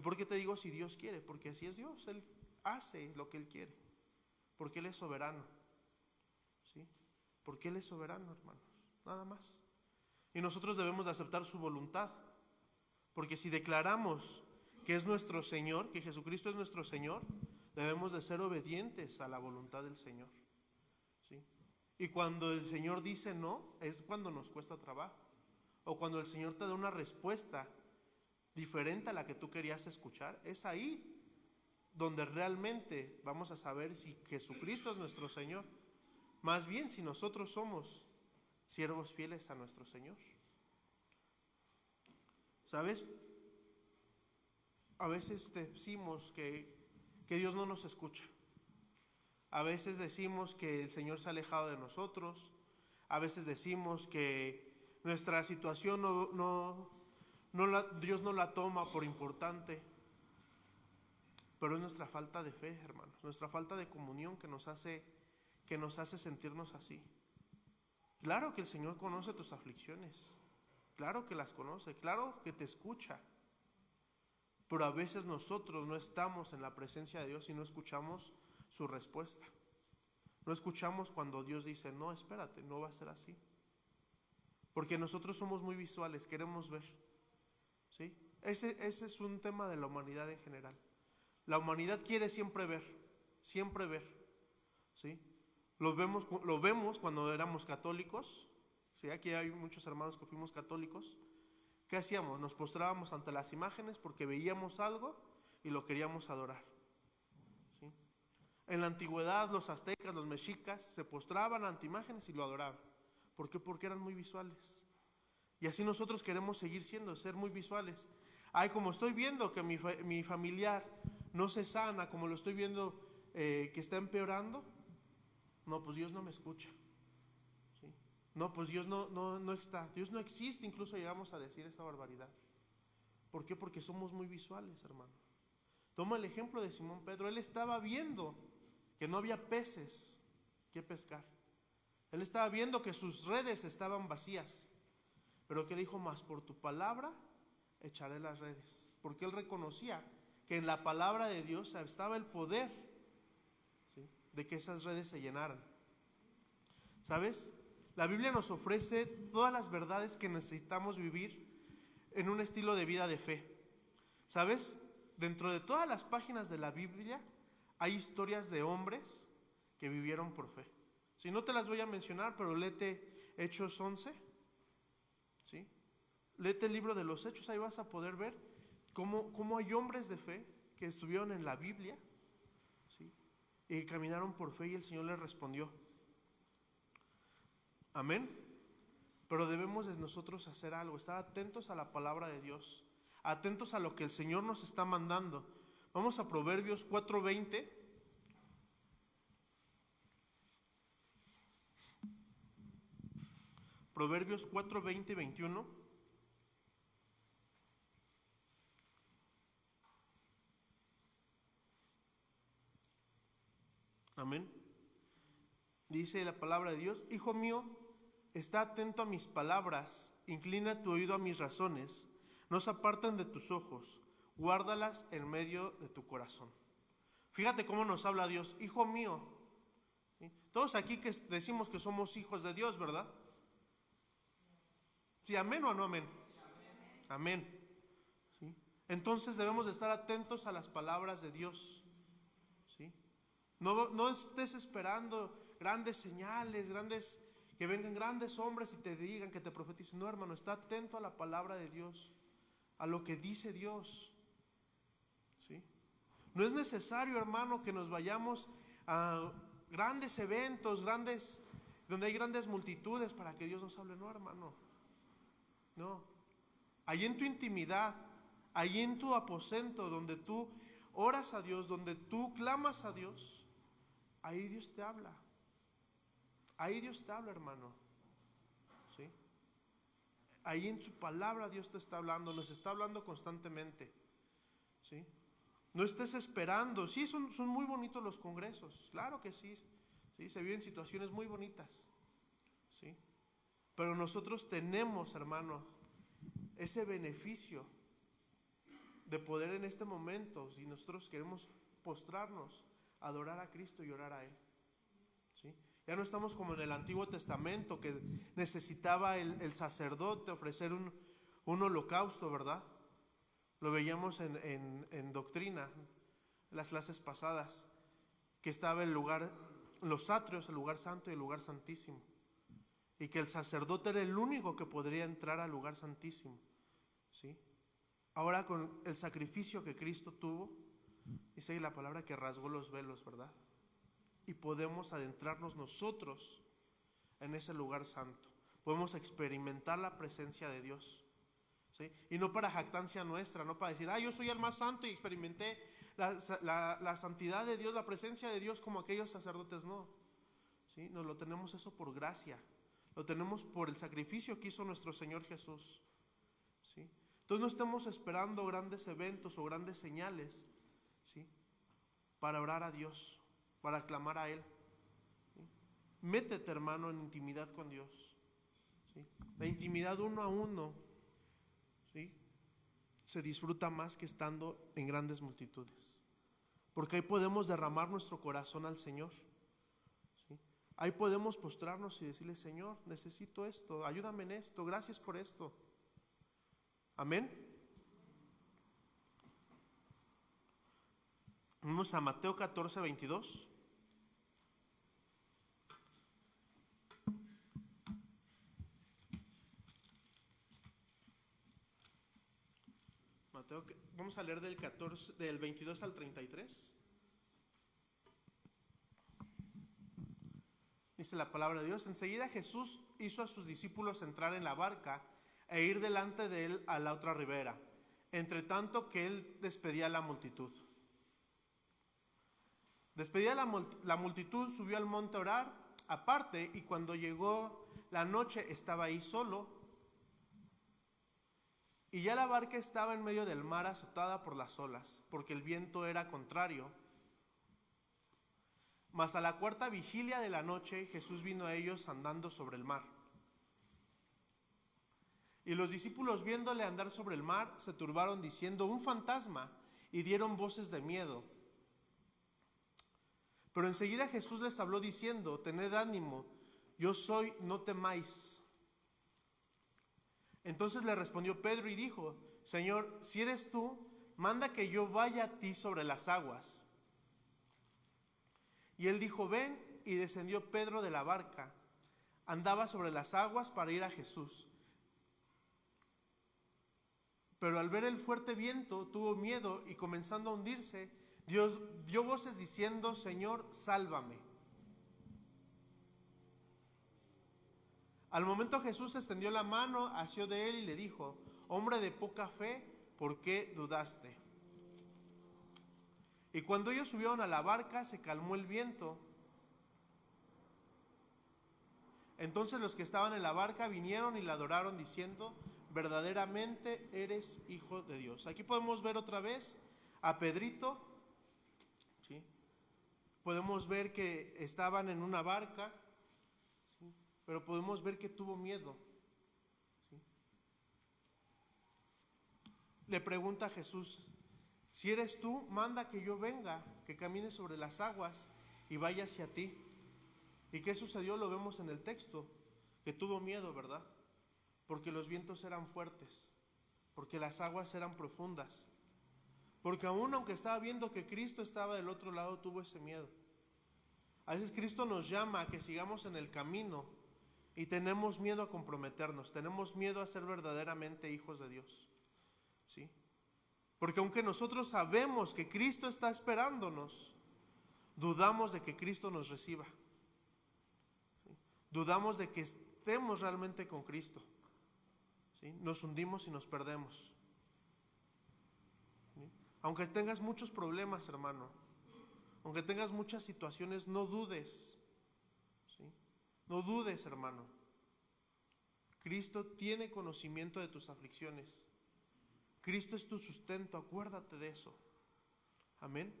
¿Y por qué te digo si Dios quiere? Porque así es Dios, Él hace lo que Él quiere. Porque Él es soberano. ¿sí? Porque Él es soberano, hermanos. Nada más. Y nosotros debemos de aceptar su voluntad. Porque si declaramos que es nuestro Señor, que Jesucristo es nuestro Señor, debemos de ser obedientes a la voluntad del Señor. ¿sí? Y cuando el Señor dice no, es cuando nos cuesta trabajo. O cuando el Señor te da una respuesta diferente a la que tú querías escuchar, es ahí donde realmente vamos a saber si Jesucristo es nuestro Señor. Más bien si nosotros somos siervos fieles a nuestro Señor. ¿Sabes? a veces decimos que, que Dios no nos escucha. A veces decimos que el Señor se ha alejado de nosotros. A veces decimos que nuestra situación no, no, Dios no la toma por importante. Pero es nuestra falta de fe, hermanos, nuestra falta de comunión que nos hace, que nos hace sentirnos así. Claro que el Señor conoce tus aflicciones, claro que las conoce, claro que te escucha. Pero a veces nosotros no estamos en la presencia de Dios y no escuchamos su respuesta. No escuchamos cuando Dios dice, no, espérate, no va a ser así. Porque nosotros somos muy visuales, queremos ver. Ese, ese es un tema de la humanidad en general. La humanidad quiere siempre ver, siempre ver. ¿sí? Lo, vemos, lo vemos cuando éramos católicos. ¿sí? Aquí hay muchos hermanos que fuimos católicos. ¿Qué hacíamos? Nos postrábamos ante las imágenes porque veíamos algo y lo queríamos adorar. ¿sí? En la antigüedad los aztecas, los mexicas se postraban ante imágenes y lo adoraban. ¿Por qué? Porque eran muy visuales. Y así nosotros queremos seguir siendo, ser muy visuales. Ay, como estoy viendo que mi, mi familiar no se sana, como lo estoy viendo eh, que está empeorando, no, pues Dios no me escucha. ¿sí? No, pues Dios no, no, no está. Dios no existe, incluso llegamos a decir esa barbaridad. ¿Por qué? Porque somos muy visuales, hermano. Toma el ejemplo de Simón Pedro. Él estaba viendo que no había peces que pescar. Él estaba viendo que sus redes estaban vacías. Pero que dijo, más por tu palabra echaré las redes. Porque él reconocía que en la palabra de Dios estaba el poder de que esas redes se llenaran. ¿Sabes? La Biblia nos ofrece todas las verdades que necesitamos vivir en un estilo de vida de fe. ¿Sabes? Dentro de todas las páginas de la Biblia hay historias de hombres que vivieron por fe. Si no te las voy a mencionar, pero léete Hechos 11. ¿Sí? Léete el libro de los Hechos, ahí vas a poder ver cómo, cómo hay hombres de fe que estuvieron en la Biblia ¿sí? y caminaron por fe y el Señor les respondió. Amén. Pero debemos de nosotros hacer algo, estar atentos a la palabra de Dios, atentos a lo que el Señor nos está mandando. Vamos a Proverbios 4:20. Proverbios 4, 20 y 21. Amén. Dice la palabra de Dios, Hijo mío, está atento a mis palabras, inclina tu oído a mis razones, no se aparten de tus ojos, guárdalas en medio de tu corazón. Fíjate cómo nos habla Dios, Hijo mío. Todos aquí que decimos que somos hijos de Dios, ¿verdad? ¿Sí, amén o no amén? Amén. Entonces debemos de estar atentos a las palabras de Dios. No, estés esperando grandes señales, grandes, que vengan grandes hombres y te digan, que te profeticen. No, hermano, está atento a la palabra de Dios, a lo que dice Dios. ¿Sí? No es necesario, hermano, que nos vayamos a grandes eventos, grandes, donde hay grandes multitudes para que Dios nos hable. No, hermano. No. Ahí en tu intimidad, ahí en tu aposento, donde tú oras a Dios, donde tú clamas a Dios, ahí Dios te habla. Ahí Dios te habla, hermano. ¿Sí? Ahí en su palabra Dios te está hablando, nos está hablando constantemente. ¿Sí? No estés esperando. Sí, son, son muy bonitos los congresos, claro que sí. ¿sí? Se viven situaciones muy bonitas. ¿Sí? Pero nosotros tenemos, hermano, ese beneficio de poder en este momento, si nosotros queremos postrarnos, adorar a Cristo y orar a Él. ¿Sí? Ya no estamos como en el Antiguo Testamento, que necesitaba el, sacerdote ofrecer un, un, holocausto, ¿verdad? Lo veíamos en, en, doctrina, las clases pasadas, que estaba el lugar, los atrios, el lugar santo y el lugar santísimo y que el sacerdote era el único que podría entrar al lugar santísimo. ¿sí? Ahora con el sacrificio que Cristo tuvo, dice la palabra que rasgó los velos, ¿verdad? Y podemos adentrarnos nosotros en ese lugar santo. Podemos experimentar la presencia de Dios. ¿sí? Y no para jactancia nuestra, no para decir, ah, yo soy el más santo y experimenté la, la- la santidad de Dios, la presencia de Dios como aquellos sacerdotes, no. ¿sí? Nos lo tenemos eso por gracia, lo tenemos por el sacrificio que hizo nuestro Señor Jesús. ¿sí? Entonces no estemos esperando grandes eventos o grandes señales ¿sí? para orar a Dios, para clamar a Él. Métete, hermano, en intimidad con Dios. La intimidad uno a uno ¿sí? se disfruta más que estando en grandes multitudes. Porque ahí podemos derramar nuestro corazón al Señor. Ahí podemos postrarnos y decirle, Señor, necesito esto, ayúdame en esto, gracias por esto. Amén. Vamos a Mateo 14, 22. Mateo, vamos a leer del, 14, del 22 al 33. Dice la palabra de Dios. Enseguida Jesús hizo a sus discípulos entrar en la barca e ir delante de él a la otra ribera, entre tanto que él despedía a la multitud. Despedida la, mul- la multitud, subió al monte a orar aparte y cuando llegó la noche estaba ahí solo. Y ya la barca estaba en medio del mar azotada por las olas, porque el viento era contrario. Mas a la cuarta vigilia de la noche Jesús vino a ellos andando sobre el mar. Y los discípulos viéndole andar sobre el mar se turbaron diciendo, un fantasma, y dieron voces de miedo. Pero enseguida Jesús les habló diciendo, tened ánimo, yo soy, no temáis. Entonces le respondió Pedro y dijo, Señor, si eres tú, manda que yo vaya a ti sobre las aguas. Y él dijo, ven, y descendió Pedro de la barca. Andaba sobre las aguas para ir a Jesús. Pero al ver el fuerte viento tuvo miedo y comenzando a hundirse, Dios dio voces diciendo, Señor, sálvame. Al momento Jesús extendió la mano, asió de él y le dijo, hombre de poca fe, ¿por qué dudaste? Y cuando ellos subieron a la barca, se calmó el viento. Entonces los que estaban en la barca vinieron y la adoraron diciendo, verdaderamente eres hijo de Dios. Aquí podemos ver otra vez a Pedrito. Podemos ver que estaban en una barca, pero podemos ver que tuvo miedo. Le pregunta a Jesús, si eres tú, manda que yo venga, que camine sobre las aguas y vaya hacia ti. ¿Y qué sucedió? Lo vemos en el texto, que tuvo miedo, ¿verdad? Porque los vientos eran fuertes, porque las aguas eran profundas, porque aún aunque estaba viendo que Cristo estaba del otro lado, tuvo ese miedo. A veces Cristo nos llama a que sigamos en el camino y tenemos miedo a comprometernos, tenemos miedo a ser verdaderamente hijos de Dios. ¿Sí? Porque aunque nosotros sabemos que Cristo está esperándonos, dudamos de que Cristo nos reciba. Dudamos de que estemos realmente con Cristo. ¿Sí? Nos hundimos y nos perdemos. Aunque tengas muchos problemas, hermano, aunque tengas muchas situaciones, no dudes. ¿Sí? No dudes, hermano. Cristo tiene conocimiento de tus aflicciones. Cristo es tu sustento, acuérdate de eso. Amén.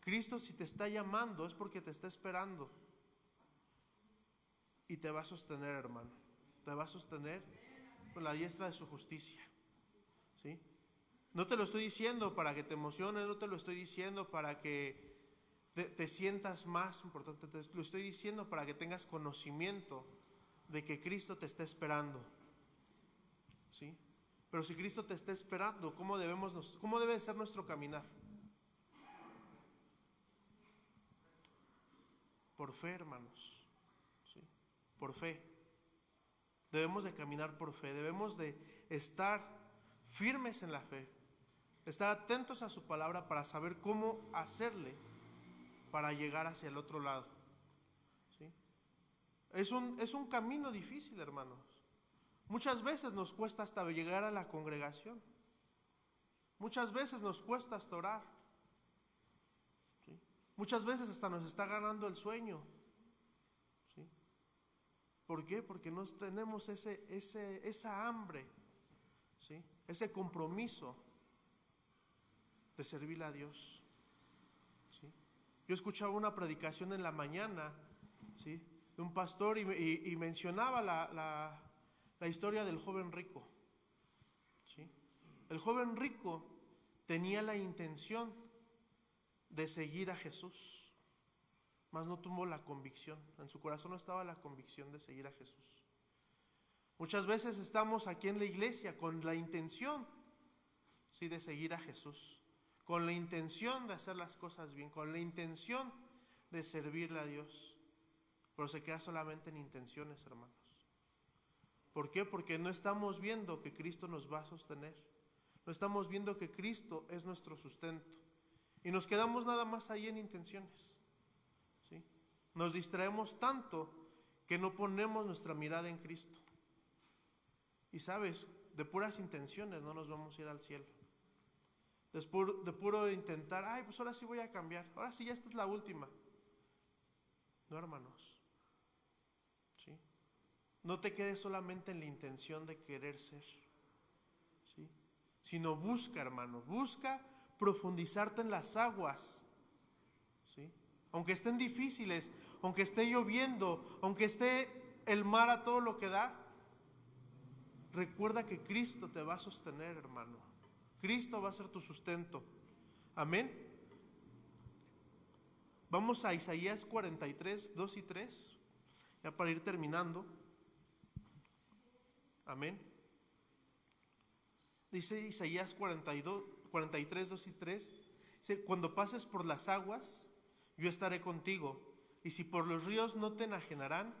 Cristo si te está llamando es porque te está esperando. Y te va a sostener, hermano. Te va a sostener con la diestra de su justicia. No te lo estoy diciendo para que te emociones, no te lo estoy diciendo para que te, sientas más importante, te lo estoy diciendo para que tengas conocimiento de que Cristo te está esperando. ¿Sí? Pero si Cristo te está esperando, ¿cómo, debemos, cómo debe ser nuestro caminar? Por fe, hermanos. ¿sí? Por fe. Debemos de caminar por fe. Debemos de estar firmes en la fe. Estar atentos a su palabra para saber cómo hacerle para llegar hacia el otro lado. ¿sí? Es, un, es un camino difícil, hermanos. Muchas veces nos cuesta hasta llegar a la congregación. Muchas veces nos cuesta hasta orar. Muchas veces hasta nos está ganando el sueño. ¿sí? ¿Por qué? Porque no tenemos ese, ese, esa hambre, ¿sí? ese compromiso de servir a Dios. Yo escuchaba una predicación en la mañana de un pastor y, mencionaba la, historia del joven rico. El joven rico tenía la intención de seguir a Jesús, mas no tuvo la convicción. En su corazón no estaba la convicción de seguir a Jesús. Muchas veces estamos aquí en la iglesia con la intención de seguir a Jesús, con la intención de hacer las cosas bien, con la intención de servirle a Dios, pero se queda solamente en intenciones, hermanos. ¿Por qué? Porque no estamos viendo que Cristo nos va a sostener. No estamos viendo que Cristo es nuestro sustento. Y nos quedamos nada más ahí en intenciones. ¿sí? Nos distraemos tanto que no ponemos nuestra mirada en Cristo. Y sabes, de puras intenciones no nos vamos a ir al cielo. De puro, de intentar, ay, pues ahora sí voy a cambiar. Ahora sí, ya esta es la última. No, hermanos. ¿Sí? No te quedes solamente en la intención de querer ser. ¿sí? Sino busca, hermano, busca profundizarte en las aguas. ¿sí? Aunque estén difíciles, aunque esté lloviendo, aunque esté el mar a todo lo que da, recuerda que Cristo te va a sostener, hermano. Cristo va a ser tu sustento. Amén. Vamos a Isaías 43, 2 y 3, ya para ir terminando. Amén. Dice Isaías 42, 43, 2 y 3. Dice, cuando pases por las aguas, yo estaré contigo. Y si por los ríos no te enajenarán,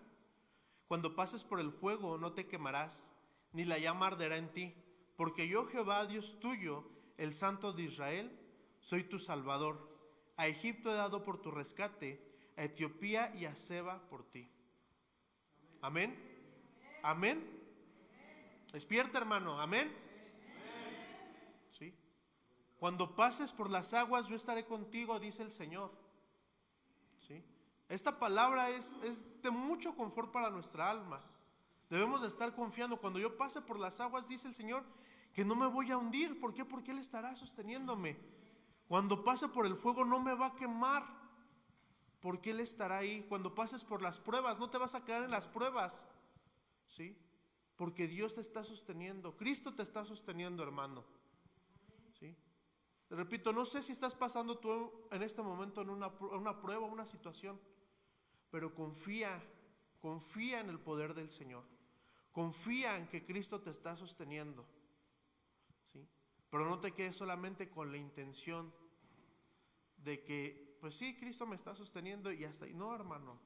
cuando pases por el fuego no te quemarás, ni la llama arderá en ti. Porque yo, Jehová, Dios tuyo, el Santo de Israel, soy tu Salvador. A Egipto he dado por tu rescate, a Etiopía y a Seba por ti. Amén. Amén. Despierta, hermano. Amén. ¿Sí? Cuando pases por las aguas, yo estaré contigo, dice el Señor. ¿Sí? Esta palabra es, de mucho confort para nuestra alma. Debemos de estar confiando. Cuando yo pase por las aguas, dice el Señor, que no me voy a hundir. ¿Por qué? Porque Él estará sosteniéndome. Cuando pase por el fuego, no me va a quemar. Porque Él estará ahí. Cuando pases por las pruebas, no te vas a quedar en las pruebas. ¿Sí? Porque Dios te está sosteniendo. Cristo te está sosteniendo, hermano. ¿Sí? Repito, no sé si estás pasando tú en este momento en una, una prueba, una situación, pero confía, confía en el poder del Señor. Confía en que Cristo te está sosteniendo. Pero no te quedes solamente con la intención de que, pues sí, Cristo me está sosteniendo y hasta ahí. No, hermano.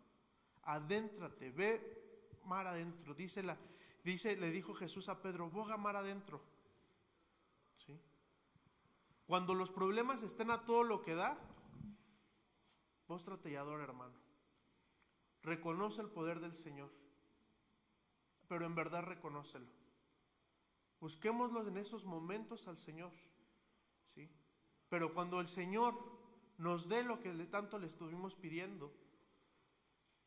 Adéntrate, ve mar adentro. Dice la, dice, le dijo Jesús a Pedro, boga mar adentro. ¿Sí? Cuando los problemas estén a todo lo que da, póstrate y adora, hermano. Reconoce el poder del Señor, pero en verdad reconócelo. Busquémoslo en esos momentos al Señor, ¿sí? Pero cuando el Señor nos dé lo que tanto le estuvimos pidiendo,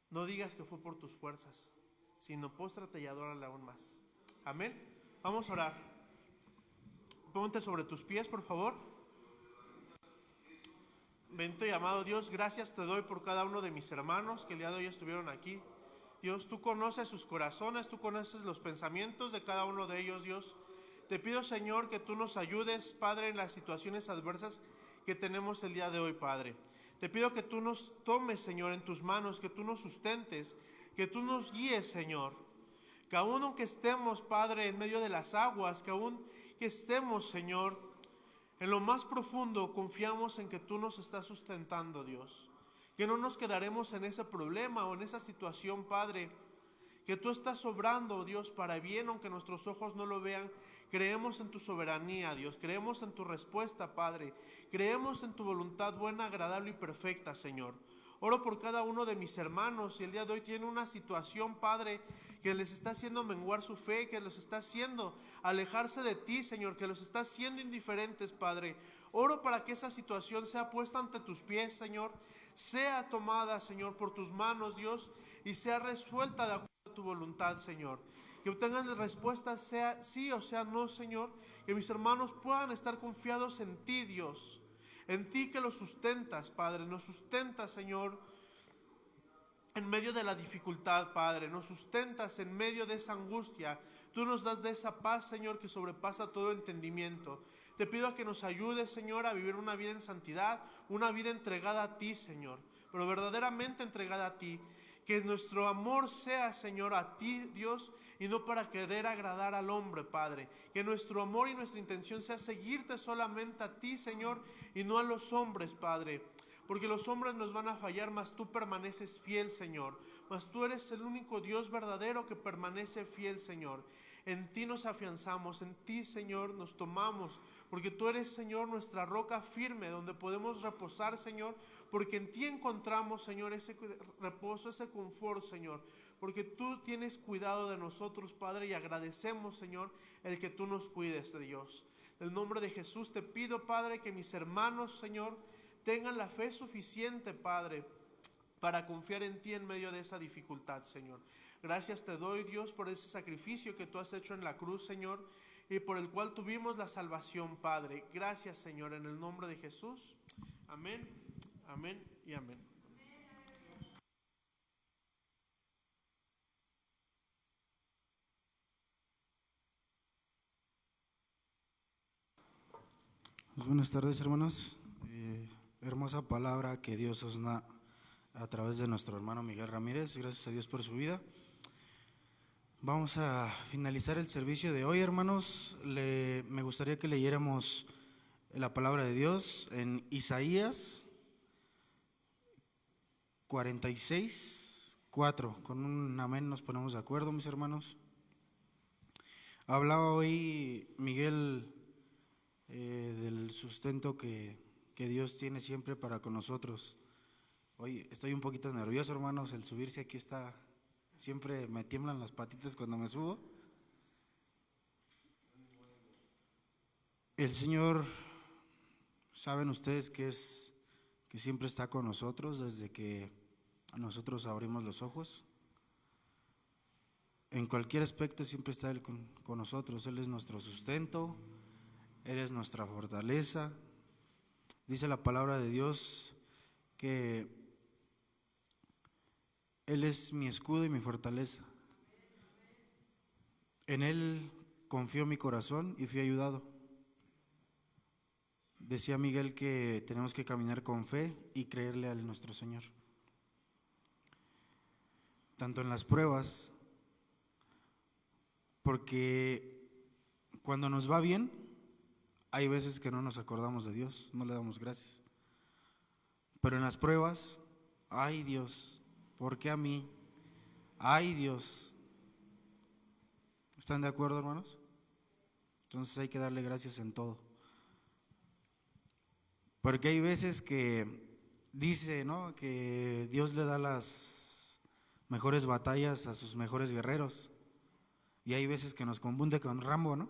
no digas que fue por tus fuerzas, sino póstrate y adórale aún más. Amén. Vamos a orar. Ponte sobre tus pies, por favor. Bendito y amado Dios, gracias te doy por cada uno de mis hermanos que el día de hoy estuvieron aquí. Dios, tú conoces sus corazones, tú conoces los pensamientos de cada uno de ellos, Dios. Te pido, Señor, que tú nos ayudes, Padre, en las situaciones adversas que tenemos el día de hoy, Padre. Te pido que tú nos tomes, Señor, en tus manos, que tú nos sustentes, que tú nos guíes, Señor. Que aún aunque estemos, Padre, en medio de las aguas, que aún que estemos, Señor, en lo más profundo confiamos en que tú nos estás sustentando, Dios. Que no nos quedaremos en ese problema o en esa situación, Padre. Que tú estás obrando, Dios, para bien, aunque nuestros ojos no lo vean. Creemos en tu soberanía, Dios. Creemos en tu respuesta, Padre. Creemos en tu voluntad buena, agradable y perfecta, Señor. Oro por cada uno de mis hermanos y el día de hoy tiene una situación, Padre, que les está haciendo menguar su fe, que los está haciendo alejarse de ti, Señor, que los está haciendo indiferentes, Padre. Oro para que esa situación sea puesta ante tus pies, Señor, sea tomada, Señor, por tus manos, Dios, y sea resuelta de acuerdo a tu voluntad, Señor. Que obtengan respuestas, sea sí o sea no, Señor. Que mis hermanos puedan estar confiados en ti, Dios. En ti que los sustentas, Padre. Nos sustentas, Señor, en medio de la dificultad, Padre. Nos sustentas en medio de esa angustia. Tú nos das de esa paz, Señor, que sobrepasa todo entendimiento. Te pido a que nos ayudes, Señor, a vivir una vida en santidad, una vida entregada a ti, Señor, pero verdaderamente entregada a ti. Que nuestro amor sea, Señor, a ti, Dios, y no para querer agradar al hombre, Padre. Que nuestro amor y nuestra intención sea seguirte solamente a ti, Señor, y no a los hombres, Padre. Porque los hombres nos van a fallar, mas tú permaneces fiel, Señor. Mas tú eres el único Dios verdadero que permanece fiel, Señor. En ti nos afianzamos, en ti, Señor, nos tomamos, porque tú eres, Señor, nuestra roca firme, donde podemos reposar, Señor, porque en ti encontramos, Señor, ese reposo, ese confort, Señor, porque tú tienes cuidado de nosotros, Padre, y agradecemos, Señor, el que tú nos cuides, Dios. En el nombre de Jesús te pido, Padre, que mis hermanos, Señor, tengan la fe suficiente, Padre, para confiar en ti en medio de esa dificultad, Señor. Gracias te doy, Dios, por ese sacrificio que tú has hecho en la cruz, Señor, y por el cual tuvimos la salvación, Padre. Gracias, Señor, en el nombre de Jesús. Amén, amén y amén. Pues buenas tardes, hermanos. Eh, hermosa palabra que Dios os da a través de nuestro hermano Miguel Ramírez. Gracias a Dios por su vida. Vamos a finalizar el servicio de hoy, hermanos. Le- me gustaría que leyéramos la palabra de Dios en Isaías 46, 4. Con un amén nos ponemos de acuerdo, mis hermanos. Hablaba hoy Miguel eh, del sustento que, que Dios tiene siempre para con nosotros. Hoy estoy un poquito nervioso, hermanos, el subirse aquí está, siempre me tiemblan las patitas cuando me subo. El Señor, saben ustedes que es que siempre está con nosotros desde que nosotros abrimos los ojos. En cualquier aspecto siempre está Él con, con nosotros. Él es nuestro sustento, Él es nuestra fortaleza. Dice la palabra de Dios que Él es mi escudo y mi fortaleza. En Él confió mi corazón y fui ayudado. Decía Miguel que tenemos que caminar con fe y creerle a nuestro Señor. Tanto en las pruebas, porque cuando nos va bien, hay veces que no nos acordamos de Dios, no le damos gracias. Pero en las pruebas, ay Dios, ¿por qué a mí? Ay Dios. ¿Están de acuerdo, hermanos? Entonces hay que darle gracias en todo. Porque hay veces que dice, ¿no? Que Dios le da las mejores batallas a sus mejores guerreros. Y hay veces que nos confunde con Rambo, ¿no?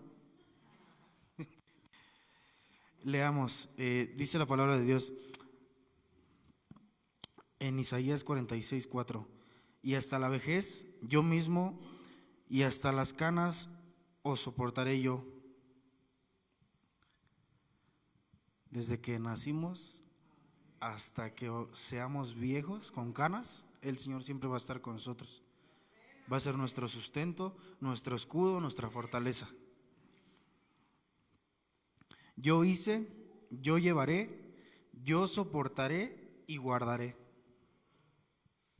Leamos, eh, dice la palabra de Dios en Isaías 46, 4. Y hasta la vejez yo mismo y hasta las canas os soportaré yo. Desde que nacimos hasta que seamos viejos con canas, el Señor siempre va a estar con nosotros. Va a ser nuestro sustento, nuestro escudo, nuestra fortaleza. Yo hice, yo llevaré, yo soportaré y guardaré.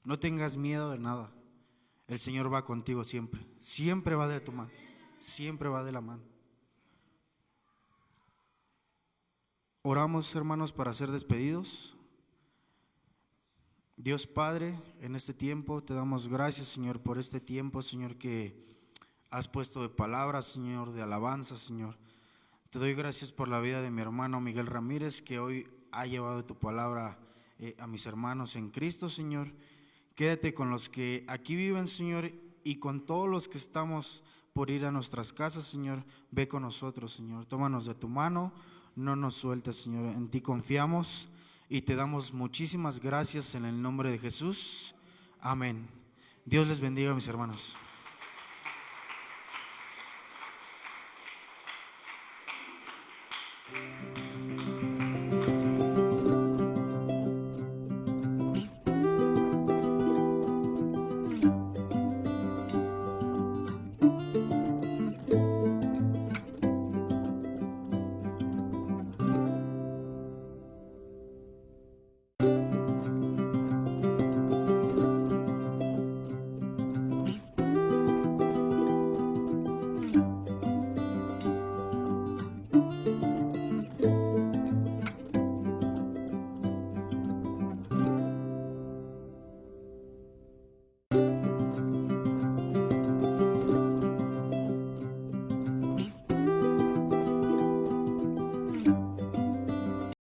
No tengas miedo de nada. El Señor va contigo siempre. Siempre va de tu mano. Siempre va de la mano. Oramos, hermanos, para ser despedidos. Dios Padre, en este tiempo te damos gracias, Señor, por este tiempo, Señor, que has puesto de palabras, Señor, de alabanza, Señor. Te doy gracias por la vida de mi hermano Miguel Ramírez, que hoy ha llevado tu palabra eh, a mis hermanos en Cristo, Señor. Quédate con los que aquí viven, Señor, y con todos los que estamos por ir a nuestras casas, Señor. Ve con nosotros, Señor. Tómanos de tu mano, no nos sueltes, Señor. En ti confiamos y te damos muchísimas gracias en el nombre de Jesús. Amén. Dios les bendiga, mis hermanos.